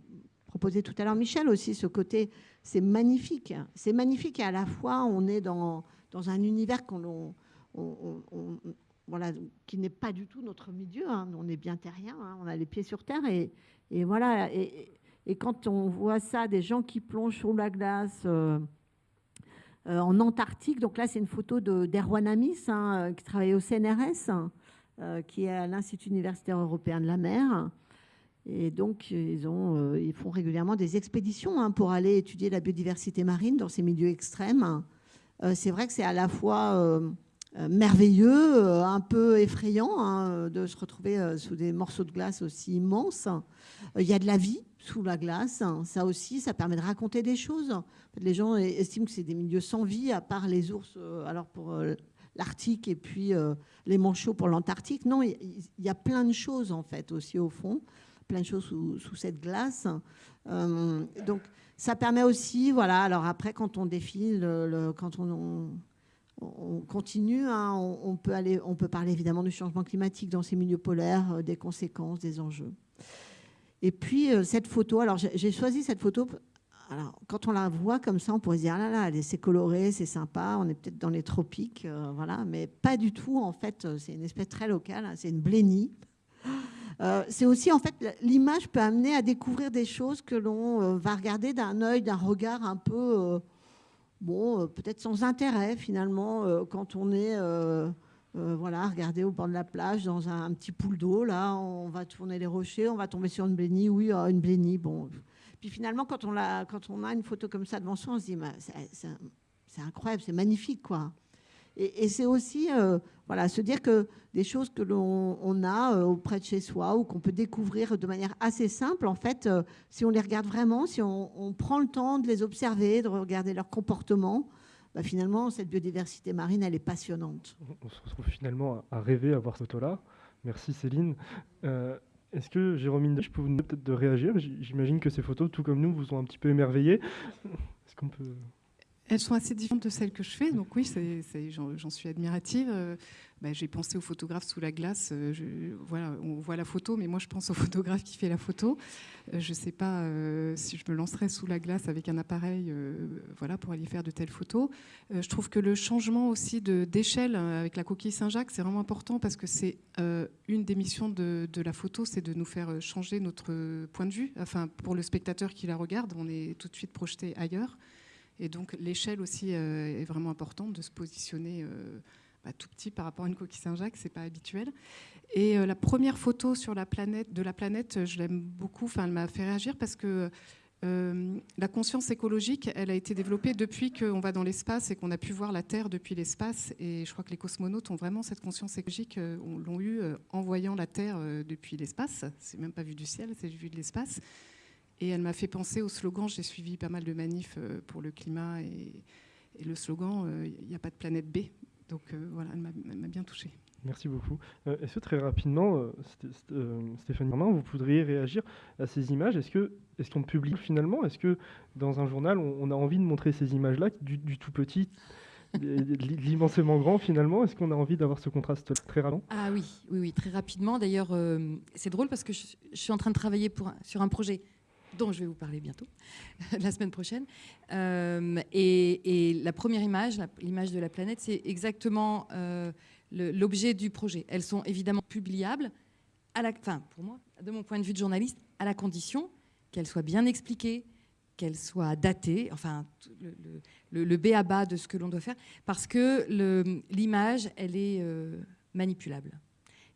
proposées tout à l'heure, Michel, aussi, ce côté, c'est magnifique. C'est magnifique et à la fois, on est dans dans un univers qui n'est pas du tout notre milieu. Hein. On est bien terrien, hein. on a les pieds sur terre. Et, voilà. Et, quand on voit ça, des gens qui plongent sous la glace euh, euh, en Antarctique, donc là, c'est une photo d'Erwan Amis, hein, qui travaille au CNRS. qui est à l'Institut universitaire européen de la mer. Et donc, ils, ont, ils font régulièrement des expéditions pour aller étudier la biodiversité marine dans ces milieux extrêmes. C'est vrai que c'est à la fois merveilleux, un peu effrayant hein, de se retrouver sous des morceaux de glace aussi immenses. Il y a de la vie sous la glace. Ça aussi, ça permet de raconter des choses. Les gens estiment que c'est des milieux sans vie, à part les ours, euh, alors pour euh, l'Arctique et puis euh, les manchots pour l'Antarctique. Non, il y a plein de choses en fait aussi au fond, plein de choses sous, cette glace. donc ça permet aussi, voilà. Alors après, quand on défile, le, quand on, on, continue, hein, on, peut parler évidemment du changement climatique dans ces milieux polaires, des conséquences, des enjeux. Et puis euh, cette photo, alors j'ai choisi cette photo. Alors, quand on la voit comme ça, on pourrait se dire, ah là là, c'est coloré, c'est sympa, on est peut-être dans les tropiques, euh, voilà, mais pas du tout, en fait, euh, c'est une espèce très locale, hein, c'est une blénie. C'est aussi, en fait, l'image peut amener à découvrir des choses que l'on va regarder d'un œil, d'un regard un peu, bon, peut-être sans intérêt, finalement, quand on est euh, voilà, regarder au bord de la plage dans un, petit pool d'eau. Là, on va tourner les rochers, on va tomber sur une blénie. Oui, oh, une blénie. Bon. Puis finalement, quand on, a, quand on a une photo comme ça devant soi, on se dit, c'est incroyable, c'est magnifique, quoi. Et, c'est aussi, euh, voilà, se dire que des choses que l'on a euh, auprès de chez soi ou qu'on peut découvrir de manière assez simple, en fait, si on les regarde vraiment, si on, prend le temps de les observer, de regarder leur comportement, bah, finalement, cette biodiversité marine, elle est passionnante. On se retrouve finalement à rêver à voir cette photo-là. Merci Céline. Euh, est-ce que Jérôme je peux vous demander peut-être de réagir? J'imagine que ces photos, tout comme nous, vous ont un petit peu émerveillé. Est-ce qu'on peut... Elles sont assez différentes de celles que je fais, donc oui, j'en suis admirative. Euh, bah, j'ai pensé au photographe sous la glace. Euh, voilà, on voit la photo, mais moi je pense au photographe qui fait la photo. Euh, je ne sais pas si je me lancerais sous la glace avec un appareil voilà, pour aller faire de telles photos. je trouve que le changement aussi d'échelle avec la coquille Saint-Jacques, c'est vraiment important parce que c'est une des missions de, de la photo, c'est de nous faire changer notre point de vue. Enfin, pour le spectateur qui la regarde, on est tout de suite projeté ailleurs. Et donc l'échelle aussi euh, est vraiment importante de se positionner euh, bah, tout petit par rapport à une coquille Saint-Jacques, c'est pas habituel. Et euh, la première photo sur la planète, de la planète, je l'aime beaucoup. Enfin, elle m'a fait réagir parce que la conscience écologique, elle a été développée depuis qu'on va dans l'espace et qu'on a pu voir la Terre depuis l'espace. Et je crois que les cosmonautes ont vraiment cette conscience écologique, l'ont eu en voyant la Terre depuis l'espace. C'est même pas vu du ciel, c'est vu de l'espace. Et elle m'a fait penser au slogan, j'ai suivi pas mal de manifs euh, pour le climat, et, le slogan, euh, il n'y a pas de planète B. Donc euh, voilà, elle m'a bien touchée. Merci beaucoup. Est-ce que très rapidement, Stéphanie Romain, vous voudriez réagir à ces images? Est-ce qu'on est qu'on publie finalement? Est-ce que dans un journal, on, a envie de montrer ces images-là, du, tout petit l'immensément grand finalement? Est-ce qu'on a envie d'avoir ce contraste très rapidement? Ah oui, oui, oui, très rapidement. D'ailleurs, c'est drôle parce que je, je, suis en train de travailler pour, sur un projet dont je vais vous parler bientôt, la semaine prochaine. Euh, et, la première image, l'image de la planète, c'est exactement euh, l'objet du projet. Elles sont évidemment publiables, à la, enfin, pour moi, de mon point de vue de journaliste, à la condition qu'elles soient bien expliquées, qu'elles soient datées, enfin, le, le, B à bas de ce que l'on doit faire, parce que l'image, elle est euh, manipulable.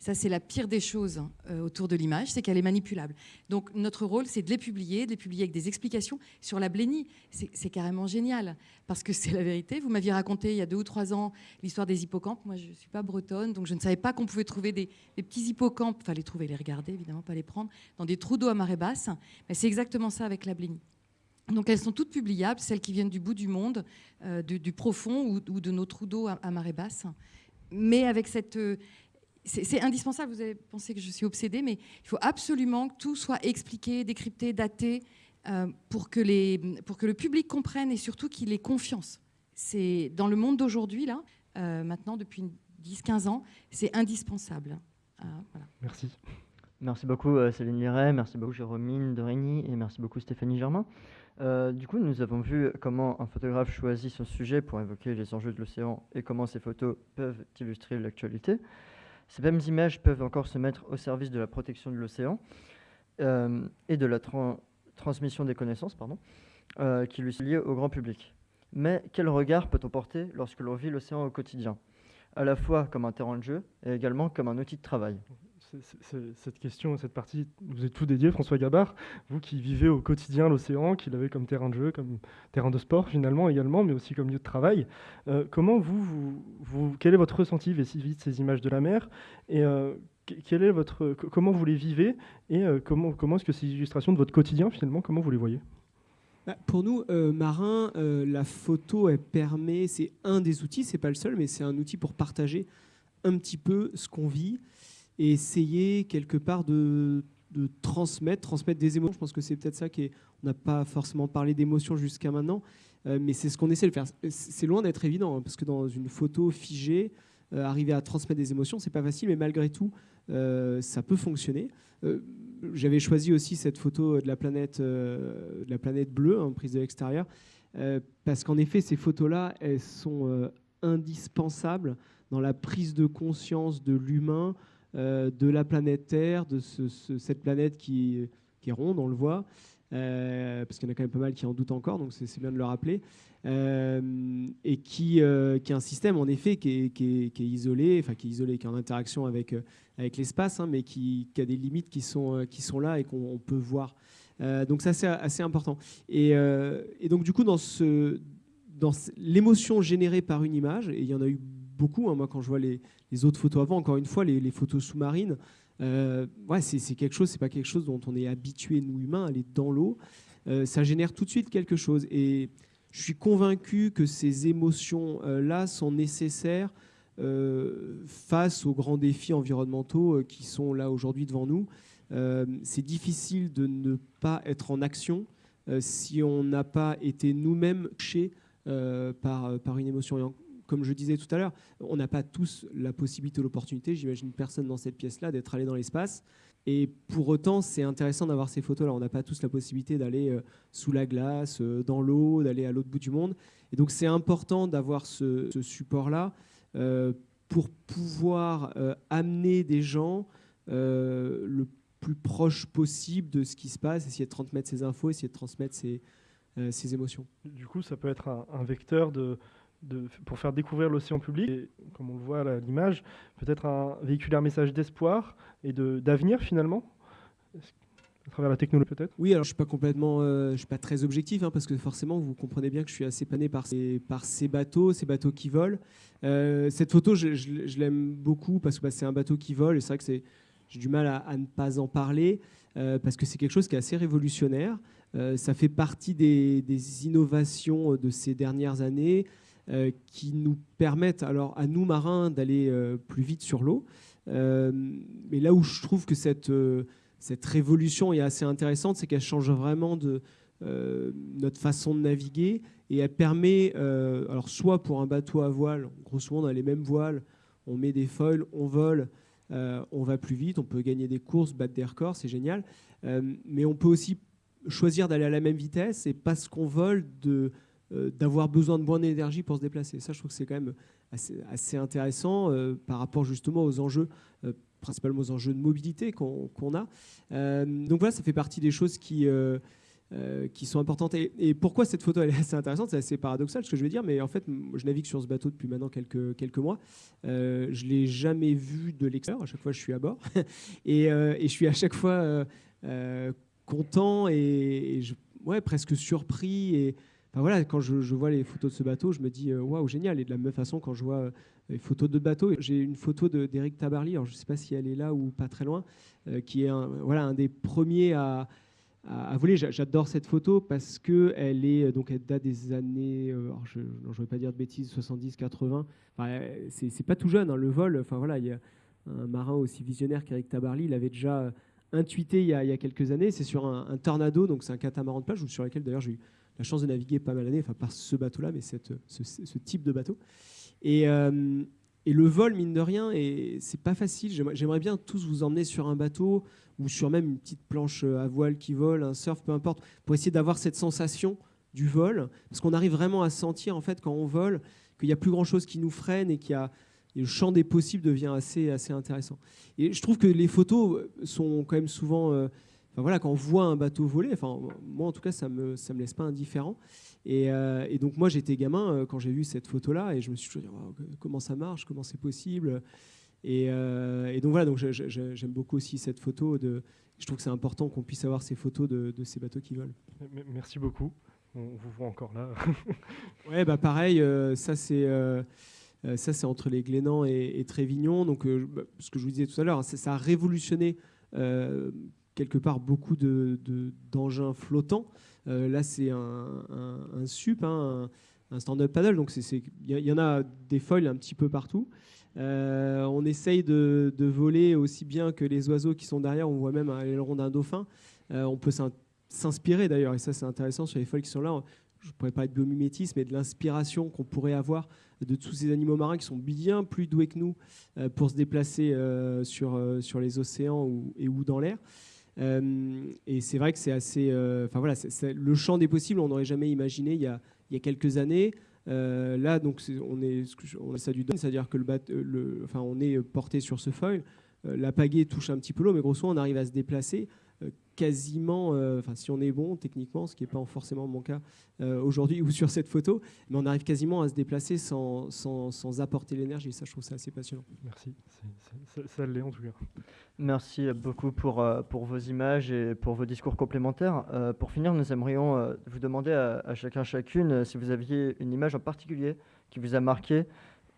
Ça, c'est la pire des choses euh, autour de l'image, c'est qu'elle est manipulable. Donc notre rôle, c'est de les publier, de les publier avec des explications sur la blénie. C'est carrément génial, parce que c'est la vérité. Vous m'aviez raconté il y a deux ou trois ans l'histoire des hippocampes. Moi, je ne suis pas bretonne, donc je ne savais pas qu'on pouvait trouver des, petits hippocampes, enfin les trouver, les regarder, évidemment, pas les prendre, dans des trous d'eau à marée basse. Mais c'est exactement ça avec la blénie. Donc elles sont toutes publiables, celles qui viennent du bout du monde, euh, du, profond ou, de nos trous d'eau à, marée basse mais avec cette, euh, c'est indispensable, vous avez pensé que je suis obsédée, mais il faut absolument que tout soit expliqué, décrypté, daté, euh, pour, que les, pour que le public comprenne et surtout qu'il ait confiance. C'est Dans le monde d'aujourd'hui, là, euh, maintenant, depuis 10-15 ans, c'est indispensable. Euh, merci. Merci beaucoup Céline Liret, merci beaucoup Jérôme Dorigny et merci beaucoup Stéphanie Germain. du coup, nous avons vu comment un photographe choisit son sujet pour évoquer les enjeux de l'océan et comment ces photos peuvent illustrer l'actualité. Ces mêmes images peuvent encore se mettre au service de la protection de l'océan euh, et de la transmission des connaissances euh, qui lui sont liées au grand public. Mais quel regard peut-on porter lorsque l'on vit l'océan au quotidien? À la fois comme un terrain de jeu et également comme un outil de travail cette question, cette partie, vous êtes tout dédié, François Gabard, vous qui vivez au quotidien l'océan, qui l'avez comme terrain de jeu, comme terrain de sport finalement également, mais aussi comme lieu de travail. Euh, comment vous, vous, quel est votre ressenti vis-à-vis de ces images de la mer et euh, quel est votre, comment vous les vivez et euh, comment, comment est-ce que ces illustrations de votre quotidien finalement, comment vous les voyez? Bah, pour nous, marins, la photo, elle permet, c'est un des outils, c'est pas le seul, mais c'est un outil pour partager un petit peu ce qu'on vit et essayer quelque part de, transmettre, transmettre des émotions. Je pense que c'est peut-être ça qui est. On n'a pas forcément parlé d'émotions jusqu'à maintenant, euh, mais c'est ce qu'on essaie de faire. C'est loin d'être évident, hein, parce que dans une photo figée, euh, arriver à transmettre des émotions, c'est pas facile, mais malgré tout, euh, ça peut fonctionner. J'avais choisi aussi cette photo de la planète, la planète bleue, en hein, prise de l'extérieur, parce qu'en effet, ces photos-là, elles sont indispensables dans la prise de conscience de l'humain, de la planète Terre, de cette planète qui, est ronde, on le voit, euh, parce qu'il y en a quand même pas mal qui en doutent encore, donc c'est bien de le rappeler, euh, et qui, est un système en effet qui est, isolé, enfin qui est isolé, qui est en interaction avec, l'espace, hein, mais qui, a des limites qui sont, là et qu'on peut voir. donc ça c'est assez important. Et, donc du coup dans dans l'émotion générée par une image, et il y en a eu beaucoup. Hein. moi, quand je vois les, autres photos avant, encore une fois, les, photos sous-marines, euh, ouais, c'est quelque chose, c'est pas quelque chose dont on est habitué, nous humains, à aller dans l'eau. Euh, ça génère tout de suite quelque chose. Et je suis convaincu que ces émotions-là sont nécessaires euh, face aux grands défis environnementaux qui sont là aujourd'hui devant nous. c'est difficile de ne pas être en action si on n'a pas été nous-mêmes touchés par, par une émotion comme je disais tout à l'heure, on n'a pas tous la possibilité ou l'opportunité, j'imagine personne dans cette pièce-là, d'être allé dans l'espace. Et pour autant, c'est intéressant d'avoir ces photos-là. On n'a pas tous la possibilité d'aller euh, sous la glace, euh, dans l'eau, d'aller à l'autre bout du monde. Et donc, c'est important d'avoir ce, support-là euh, pour pouvoir amener des gens le plus proche possible de ce qui se passe, essayer de transmettre ces infos, essayer de transmettre ces, émotions. Du coup, ça peut être un vecteur de, pour faire découvrir l'océan public, comme on le voit à l'image, peut-être un, véhiculer un message d'espoir et d'avenir finalement à travers la technologie peut-être? Oui, alors je suis pas complètement, euh, je suis pas très objectif hein, parce que forcément vous comprenez bien que je suis assez pané par ces, bateaux, ces bateaux qui volent. Euh, cette photo, je, l'aime beaucoup parce que bah, c'est un bateau qui vole et c'est vrai que j'ai du mal à, ne pas en parler euh, parce que c'est quelque chose qui est assez révolutionnaire. ça fait partie des, innovations de ces dernières années. Euh, qui nous permettent, alors à nous marins, d'aller euh, plus vite sur l'eau. Euh, mais là où je trouve que cette, cette révolution est assez intéressante, c'est qu'elle change vraiment de notre façon de naviguer et elle permet, alors soit pour un bateau à voile, grosso modo on a les mêmes voiles, on met des foils, on vole, on va plus vite, on peut gagner des courses, battre des records, c'est génial. mais on peut aussi choisir d'aller à la même vitesse et parce qu'on vole de d'avoir besoin de moins d'énergie pour se déplacer. Ça, je trouve que c'est quand même assez, intéressant euh, par rapport justement aux enjeux, euh, principalement aux enjeux de mobilité qu'on a. donc voilà, ça fait partie des choses qui... qui sont importantes. Et, pourquoi cette photo elle est assez intéressante C'est assez paradoxal ce que je veux dire, mais en fait, je navigue sur ce bateau depuis maintenant quelques, quelques mois. je ne l'ai jamais vu de l'extérieur. À chaque fois, je suis à bord. et, je suis à chaque fois content et, ouais, presque surpris. Voilà, quand je, vois les photos de ce bateau, je me dis euh, waouh, génial. Et de la même façon, quand je vois euh, les photos de bateau, j'ai une photo d'Eric Tabarly, alors je ne sais pas si elle est là ou pas très loin, euh, qui est un, voilà, un des premiers à, à, voler. J'adore cette photo parce que elle est donc elle date des années, je ne vais pas dire de bêtises, 70, 80. Enfin, c'est pas tout jeune hein, le vol. Enfin voilà, il y a un marin aussi visionnaire qu'Eric Tabarly, il avait déjà intuité il y a, quelques années. C'est sur un, un, tornado, donc c'est un catamaran de plage, sur lequel d'ailleurs j'ai eu la chance de naviguer pas mal d'années, enfin par ce bateau-là, mais cette, ce, type de bateau. Et, euh, et, le vol, mine de rien, c'est pas facile. J'aimerais bien tous vous emmener sur un bateau ou sur même une petite planche à voile qui vole, un surf, peu importe, pour essayer d'avoir cette sensation du vol, parce qu'on arrive vraiment à sentir en fait quand on vole qu'il n'y a plus grand chose qui nous freine et qu'il a le champ des possibles devient assez, assez intéressant. Et je trouve que les photos sont quand même souvent euh, voilà, quand on voit un bateau voler, enfin, moi en tout cas, ça ne me, ça me laisse pas indifférent. Et, et donc moi, j'étais gamin quand j'ai vu cette photo-là, et je me suis dit, comment ça marche, comment c'est possible? Et, et, donc voilà, donc j'aime beaucoup aussi cette photo. De, je trouve que c'est important qu'on puisse avoir ces photos de, de, ces bateaux qui volent. Merci beaucoup. On vous voit encore là. ouais, bah pareil, ça c'est euh, ça, c'est entre les Glénans et, Trévignon. Donc, euh, bah, ce que je vous disais tout à l'heure, hein, ça a révolutionné euh, quelque part beaucoup d'engins flottants. là, c'est un, SUP, hein, un, stand-up paddle. Donc, il y, en a des foils un petit peu partout. on essaye de, voler aussi bien que les oiseaux qui sont derrière. On voit même l'aileron d'un dauphin. on peut s'inspirer d'ailleurs, et ça c'est intéressant sur les foils qui sont là. Je ne pourrais pas être biomimétisme, mais de l'inspiration qu'on pourrait avoir de tous ces animaux marins qui sont bien plus doués que nous euh, pour se déplacer euh, sur, euh, les océans et ou dans l'air. Et c'est vrai que c'est assez. Enfin voilà, le champ des possibles, on n'aurait jamais imaginé il y a, il y a quelques années. là, donc, on est, on a ça du donne, c'est-à-dire que le, enfin, on est porté sur ce foil. la pagaie touche un petit peu l'eau, mais grosso modo, on arrive à se déplacer quasiment, euh, enfin si on est bon techniquement, ce qui n'est pas forcément mon cas euh, aujourd'hui ou sur cette photo, mais on arrive quasiment à se déplacer sans, sans, sans apporter l'énergie. Ça, je trouve ça assez passionnant. Merci, ça, l'est en tout cas. Merci beaucoup pour, euh, pour vos images et pour vos discours complémentaires. pour finir, nous aimerions vous demander à, à, chacun chacune si vous aviez une image en particulier qui vous a marqué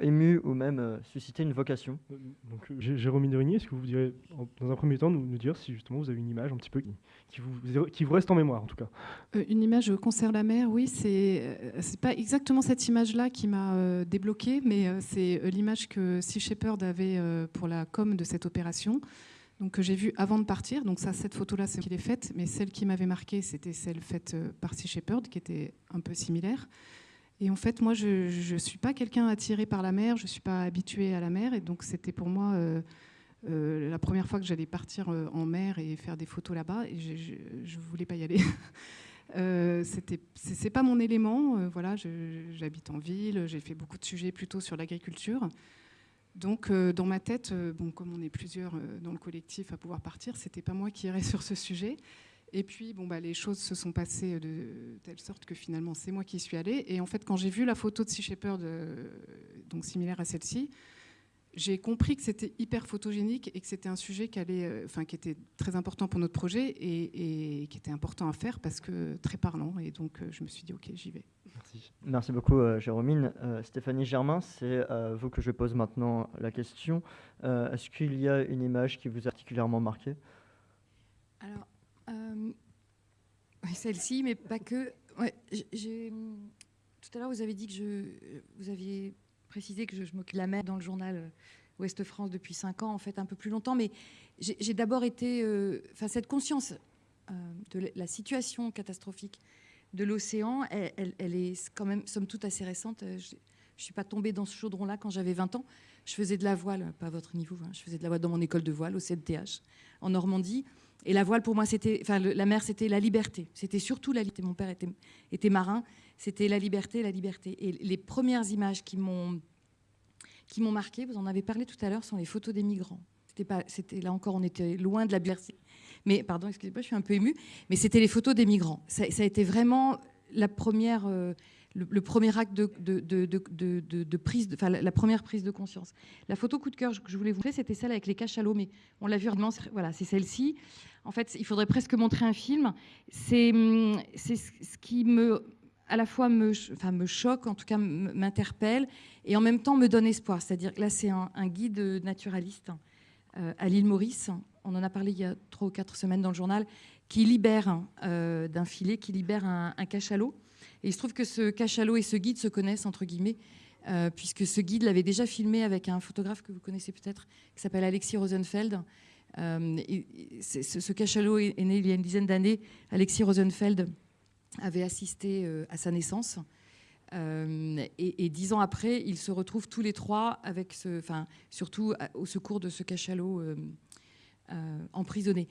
ému ou même euh, susciter une vocation euh, Donc, euh, Jérôme Derigny, est-ce que vous direz, dans un premier temps, nous, nous, dire si justement vous avez une image un petit peu qui, vous, qui vous reste en mémoire, en tout cas? Une image concerne la mer, oui, c'est c'est pas exactement cette image-là qui m'a débloqué, mais c'est l'image que Sea Shepherd avait pour la com de cette opération. Donc que j'ai vue avant de partir. Donc ça, cette photo-là, c'est qui l'ai faite, mais celle qui m'avait marqué, c'était celle faite par Sea Shepherd, qui était un peu similaire. Et en fait, moi, je ne suis pas quelqu'un attiré par la mer, je ne suis pas habituée à la mer. Et donc, c'était pour moi euh, euh, la première fois que j'allais partir euh, en mer et faire des photos là-bas. Et je ne voulais pas y aller. euh, c'est pas mon élément. voilà, j'habite en ville, j'ai fait beaucoup de sujets plutôt sur l'agriculture. Donc, dans ma tête, bon, comme on est plusieurs dans le collectif à pouvoir partir, c'était pas moi qui irais sur ce sujet. Et puis, bon, bah, les choses se sont passées de telle sorte que finalement, c'est moi qui suis allée. Et en fait, quand j'ai vu la photo de Sea Shepherd, euh, donc similaire à celle-ci, j'ai compris que c'était hyper photogénique et que c'était un sujet qui, allait, euh, enfin, qui était très important pour notre projet et, qui était important à faire parce que très parlant. Et donc, euh, je me suis dit, OK, j'y vais. Merci. Beaucoup, Jérôme. Stéphanie Germain, c'est à vous que je pose maintenant la question. Est-ce qu'il y a une image qui vous a particulièrement marqué? Euh, celle-ci, mais pas que. tout à l'heure, vous avez dit que je, vous aviez précisé que je, m'occupe de la mer dans le journal euh, Ouest France depuis 5 ans, en fait un peu plus longtemps, mais j'ai d'abord été, euh, enfin cette conscience de la situation catastrophique de l'océan, elle, est quand même, somme toute, assez récente. Je ne suis pas tombée dans ce chaudron-là quand j'avais 20 ans. Je faisais de la voile, pas à votre niveau, hein, je faisais de la voile dans mon école de voile au CNTH en Normandie. Et la voile, pour moi, c'était, enfin, la mer, c'était la liberté. C'était surtout la liberté. Mon père était, marin. C'était la liberté, la liberté. Et les premières images qui m'ont, qui m'ont marqué, vous en avez parlé tout à l'heure, sont les photos des migrants. C'était pas, c'était là encore, on était loin de la liberté. Mais pardon, excusez-moi, je suis un peu émue. Mais c'était les photos des migrants. Ça, a été vraiment la première. Euh, le, premier acte de, prise, enfin la, première prise de conscience. La photo coup de cœur que je voulais vous montrer, c'était celle avec les cachalots, mais on l'a vu voilà, c'est celle-ci. En fait, il faudrait presque montrer un film. C'est ce qui me, à la fois me, enfin, me choque, en tout cas m'interpelle, et en même temps me donne espoir. C'est-à-dire que là, c'est un, guide naturaliste euh, à l'île Maurice. On en a parlé il y a trois ou quatre semaines dans le journal, qui libère euh, d'un filet, qui libère un cachalot et il se trouve que ce cachalot et ce guide se connaissent, entre guillemets, euh, puisque ce guide l'avait déjà filmé avec un photographe que vous connaissez peut-être, qui s'appelle Alexis Rosenfeld. Euh, ce, cachalot est, né il y a une dizaine d'années. Alexis Rosenfeld avait assisté euh, à sa naissance. Et, dix ans après, ils se retrouvent tous les trois, avec ce, enfin, surtout au secours de ce cachalot emprisonné.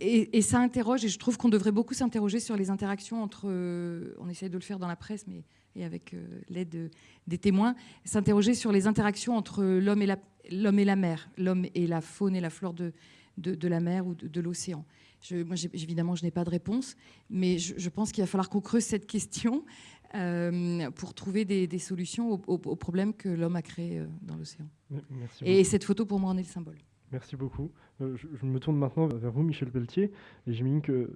Et, ça interroge, et je trouve qu'on devrait beaucoup s'interroger sur les interactions entre, euh, on essaye de le faire dans la presse, mais et avec euh, l'aide des témoins, s'interroger sur les interactions entre l'homme et la, l'homme et la mer, l'homme et la faune et la flore de, de, la mer ou de, l'océan. je, moi, évidemment, je n'ai pas de réponse, mais je, pense qu'il va falloir qu'on creuse cette question pour trouver des, solutions aux, problèmes que l'homme a créés dans l'océan. Et cette photo, pour moi, en est le symbole. Merci beaucoup. Euh, je, me tourne maintenant vers vous, Michel Pelletier, et j'imagine que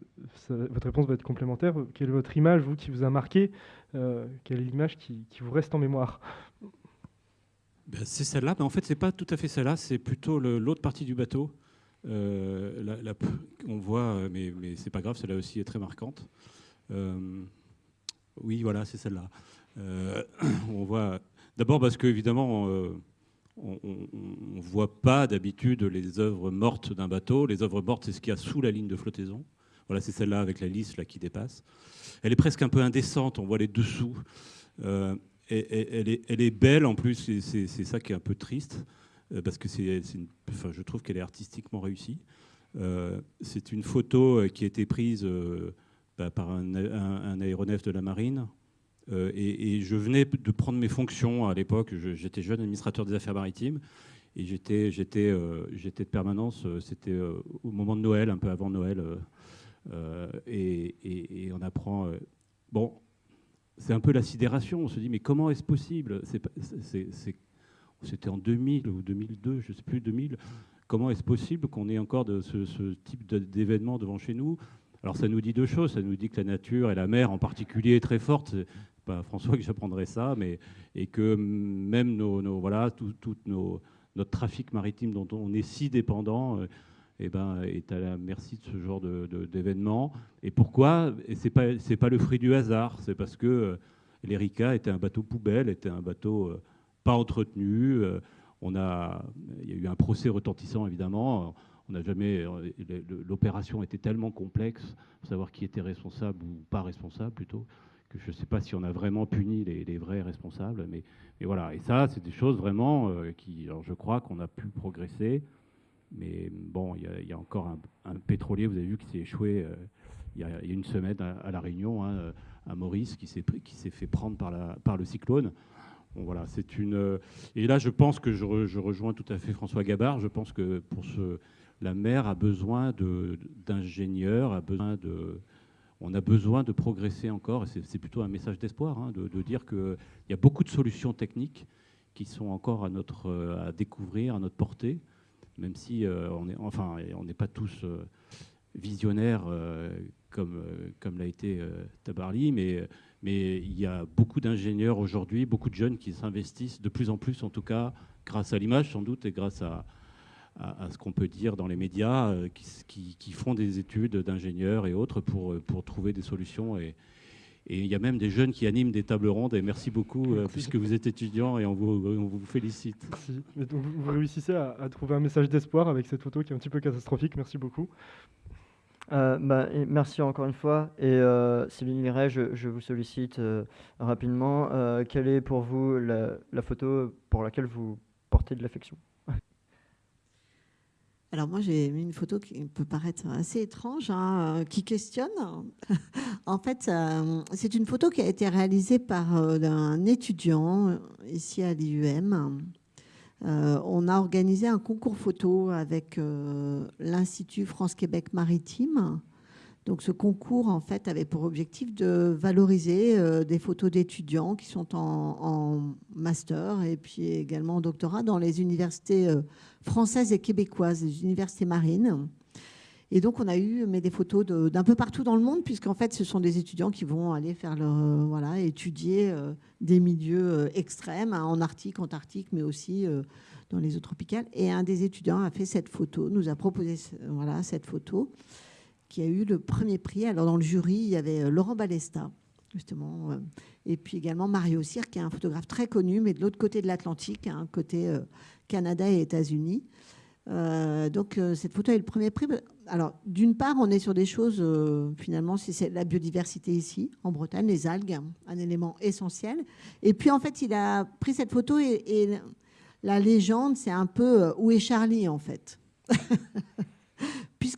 votre réponse va être complémentaire. Quelle est votre image, vous, qui vous a marqué euh, Quelle est l'image qui, vous reste en mémoire? Ben, C'est celle-là, mais en fait, c'est pas tout à fait celle-là, c'est plutôt l'autre partie du bateau. Euh, on voit, mais, mais c'est pas grave, celle-là aussi est très marquante. oui, voilà, c'est celle-là. on voit d'abord parce que évidemment on ne voit pas d'habitude les œuvres mortes d'un bateau. Les œuvres mortes, c'est ce qu'il y a sous la ligne de flottaison. Voilà, c'est celle-là avec la lisse là, qui dépasse. Elle est presque un peu indécente, on voit les dessous. Euh, elle, est, belle en plus, c'est ça qui est un peu triste, euh, parce que enfin, je trouve qu'elle est artistiquement réussie. Euh, c'est une photo qui a été prise bah, par un, aéronef de la marine, euh, et, je venais de prendre mes fonctions à l'époque. J'étais jeune administrateur des affaires maritimes et j'étais euh, de permanence. Euh, c'était au moment de Noël, un peu avant Noël, et, on apprend. bon, c'est un peu la sidération. On se dit mais comment est-ce possible? C'était en 2000 ou 2002, je ne sais plus 2000. Comment est-ce possible qu'on ait encore ce type d'événement devant chez nous? Alors ça nous dit deux choses, ça nous dit que la nature et la mer en particulier est très forte, pas François que j'apprendrai ça, mais et que même nos, voilà tout, nos, notre trafic maritime dont on est si dépendant. Euh, eh ben, est à la merci de ce genre d'événements. et pourquoi? Et pas c'est pas le fruit du hasard. C'est parce que euh, l'Erika était un bateau poubelle, était un bateau euh, pas entretenu. on a il y a eu un procès retentissant évidemment. On n'a jamais l'opération était tellement complexe pour savoir qui était responsable ou pas responsable plutôt je ne sais pas si on a vraiment puni les, vrais responsables, mais, voilà. Et ça, c'est des choses vraiment euh, qui, je crois qu'on a pu progresser, mais bon, il y, a encore un, pétrolier, vous avez vu, qui s'est échoué euh, il y, a une semaine à, La Réunion, hein, à Maurice, qui s'est fait prendre par, le cyclone. Voilà, c'est une. Et là, je pense que je, rejoins tout à fait François Gabard. Je pense que pour la mer a besoin d'ingénieurs, a besoin de, on a besoin de progresser encore, et c'est plutôt un message d'espoir, hein, de, dire qu'il y a beaucoup de solutions techniques qui sont encore à, notre, euh, à découvrir, à notre portée, même si euh, on est, enfin, n'est pas tous euh, visionnaires comme, comme l'a été Tabarly, mais, mais il y a beaucoup d'ingénieurs aujourd'hui, beaucoup de jeunes qui s'investissent de plus en plus, en tout cas, grâce à l'image sans doute, et grâce à, à, ce qu'on peut dire dans les médias, euh, qui, font des études d'ingénieurs et autres pour, euh, pour trouver des solutions. Et, il y a même des jeunes qui animent des tables rondes. Et merci beaucoup, euh, puisque vous êtes étudiant et on vous, on vous félicite. Merci. vous réussissez à, trouver un message d'espoir avec cette photo qui est un petit peu catastrophique. Merci beaucoup. bah, merci encore une fois. Et Céline Liret, je, vous sollicite rapidement. quelle est pour vous la photo pour laquelle vous portez de l'affection? Alors moi j'ai mis une photo qui peut paraître assez étrange, hein, euh, qui questionne. en fait, euh, c'est une photo qui a été réalisée par euh, un étudiant ici à l'IUM. on a organisé un concours photo avec l'Institut France-Québec Maritime donc ce concours en fait avait pour objectif de valoriser euh, des photos d'étudiants qui sont en, master et puis également en doctorat dans les universités euh, françaises et québécoises, les universités marines. Et donc on a eu mais des photos d'un peu partout dans le monde puisqu'en fait ce sont des étudiants qui vont aller faire leur euh, voilà étudier des milieux extrêmes hein, en Arctique, Antarctique, mais aussi dans les eaux tropicales. Et un des étudiants a fait cette photo, nous a proposé voilà cette photo qui a eu le premier prix. Alors dans le jury, il y avait euh, Laurent Balesta, justement, euh, et puis également Mario Cyr, qui est un photographe très connu, mais de l'autre côté de l'Atlantique, hein, côté euh, Canada et États-Unis. donc cette photo est le premier prix. Alors d'une part, on est sur des choses, finalement, c'est la biodiversité ici, en Bretagne, les algues, un élément essentiel. Et puis en fait, il a pris cette photo et la légende, c'est un peu où est Charlie en fait?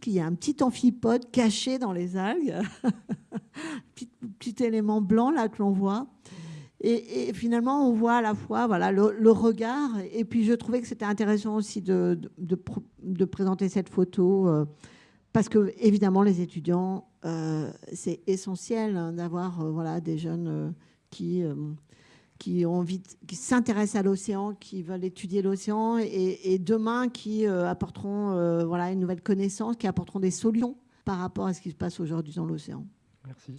puisqu'il y a un petit amphipode caché dans les algues, petit, petit élément blanc là que l'on voit. Et, finalement, on voit à la fois voilà, le, regard, et puis je trouvais que c'était intéressant aussi de, présenter cette photo euh, parce que évidemment les étudiants, c'est essentiel hein, d'avoir voilà des jeunes qui qui ont envie, qui s'intéressent à l'océan, qui veulent étudier l'océan, et, demain qui apporteront voilà une nouvelle connaissance, qui apporteront des solutions par rapport à ce qui se passe aujourd'hui dans l'océan. Merci.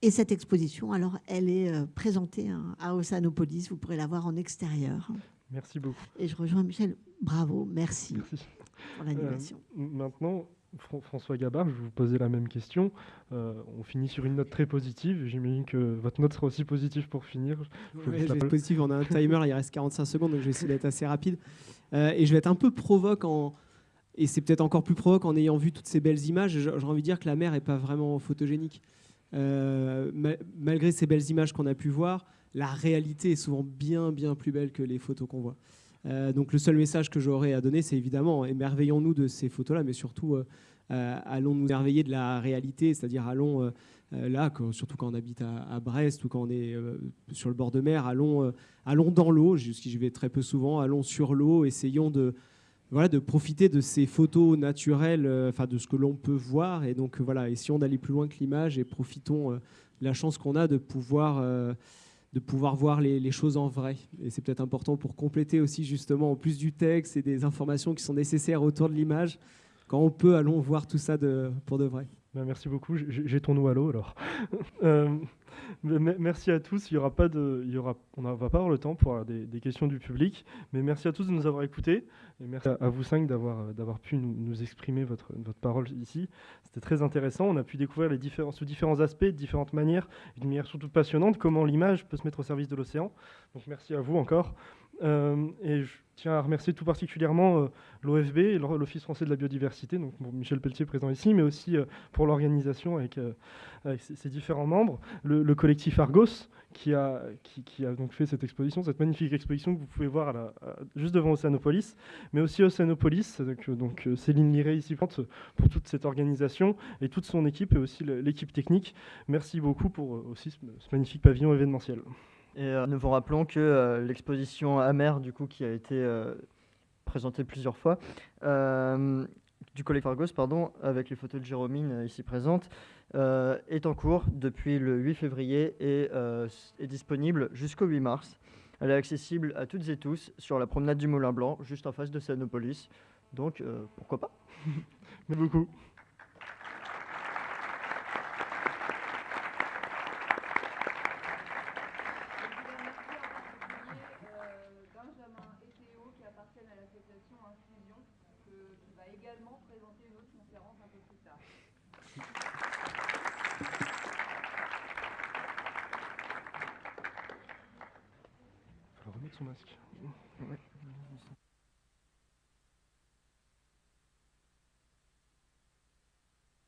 Et cette exposition, alors, elle est euh, présentée hein, à Oceanopolis. Vous pourrez la voir en extérieur. Merci beaucoup. Et je rejoins Michel. Bravo, merci, merci. pour l'animation. Euh, maintenant, François Gabard, je vais vous poser la même question. Euh, on finit sur une note très positive. J'imagine que votre note sera aussi positive pour finir. Je vais être positive. On a un timer, il reste 45 secondes, donc je vais essayer d'être assez rapide. et je vais être un peu provoquant. Et c'est peut-être encore plus provoque en ayant vu toutes ces belles images. J'ai envie de dire que la mer n'est pas vraiment photogénique. Euh, malgré ces belles images qu'on a pu voir, la réalité est souvent bien, bien plus belle que les photos qu'on voit. Euh, donc le seul message que j'aurais à donner, c'est évidemment émerveillons-nous de ces photos-là, mais surtout euh, allons nous émerveiller de la réalité, c'est-à-dire allons là, surtout quand on habite à, Brest ou quand on est sur le bord de mer, allons, allons dans l'eau, j'y vais très peu souvent, allons sur l'eau, essayons de, voilà, de profiter de ces photos naturelles, euh, enfin de ce que l'on peut voir. Et donc voilà, essayons d'aller plus loin que l'image et profitons euh, de la chance qu'on a de pouvoir, euh, de pouvoir voir les, choses en vrai. Et c'est peut-être important pour compléter aussi justement, en plus du texte et des informations qui sont nécessaires autour de l'image, quand on peut, allons voir tout ça pour de vrai. Ben, merci beaucoup. J'ai ton à l'eau alors. merci à tous. Il y aura pas de, il y aura, on ne va pas avoir le temps pour des, questions du public, mais merci à tous de nous avoir écoutés. Et merci à vous cinq d'avoir, d'avoir pu nous, exprimer votre, votre parole ici. C'était très intéressant. On a pu découvrir les différents, sous différents aspects, de différentes manières, d'une manière surtout passionnante, comment l'image peut se mettre au service de l'océan. Donc merci à vous encore. Euh, et je tiens à remercier tout particulièrement euh, l'OFB l'Office français de la biodiversité, donc Michel Pelletier présent ici, mais aussi euh, pour l'organisation avec, ses, différents membres, le, collectif Argos qui a, donc fait cette exposition, cette magnifique exposition que vous pouvez voir juste devant Océanopolis, mais aussi Océanopolis, donc, Céline Liré ici pour toute cette organisation et toute son équipe et aussi l'équipe technique. Merci beaucoup pour aussi ce magnifique pavillon événementiel. Et euh, nous vous rappelons que euh, l'exposition Amer, du coup, qui a été euh, présentée plusieurs fois, du collègue Fargos, pardon, avec les photos de Jérôme ici présentes, est en cours depuis le 8 février et est disponible jusqu'au 8 mars. Elle est accessible à toutes et tous sur la promenade du Moulin Blanc, juste en face de Sanopolis. Donc, pourquoi pas? Merci beaucoup.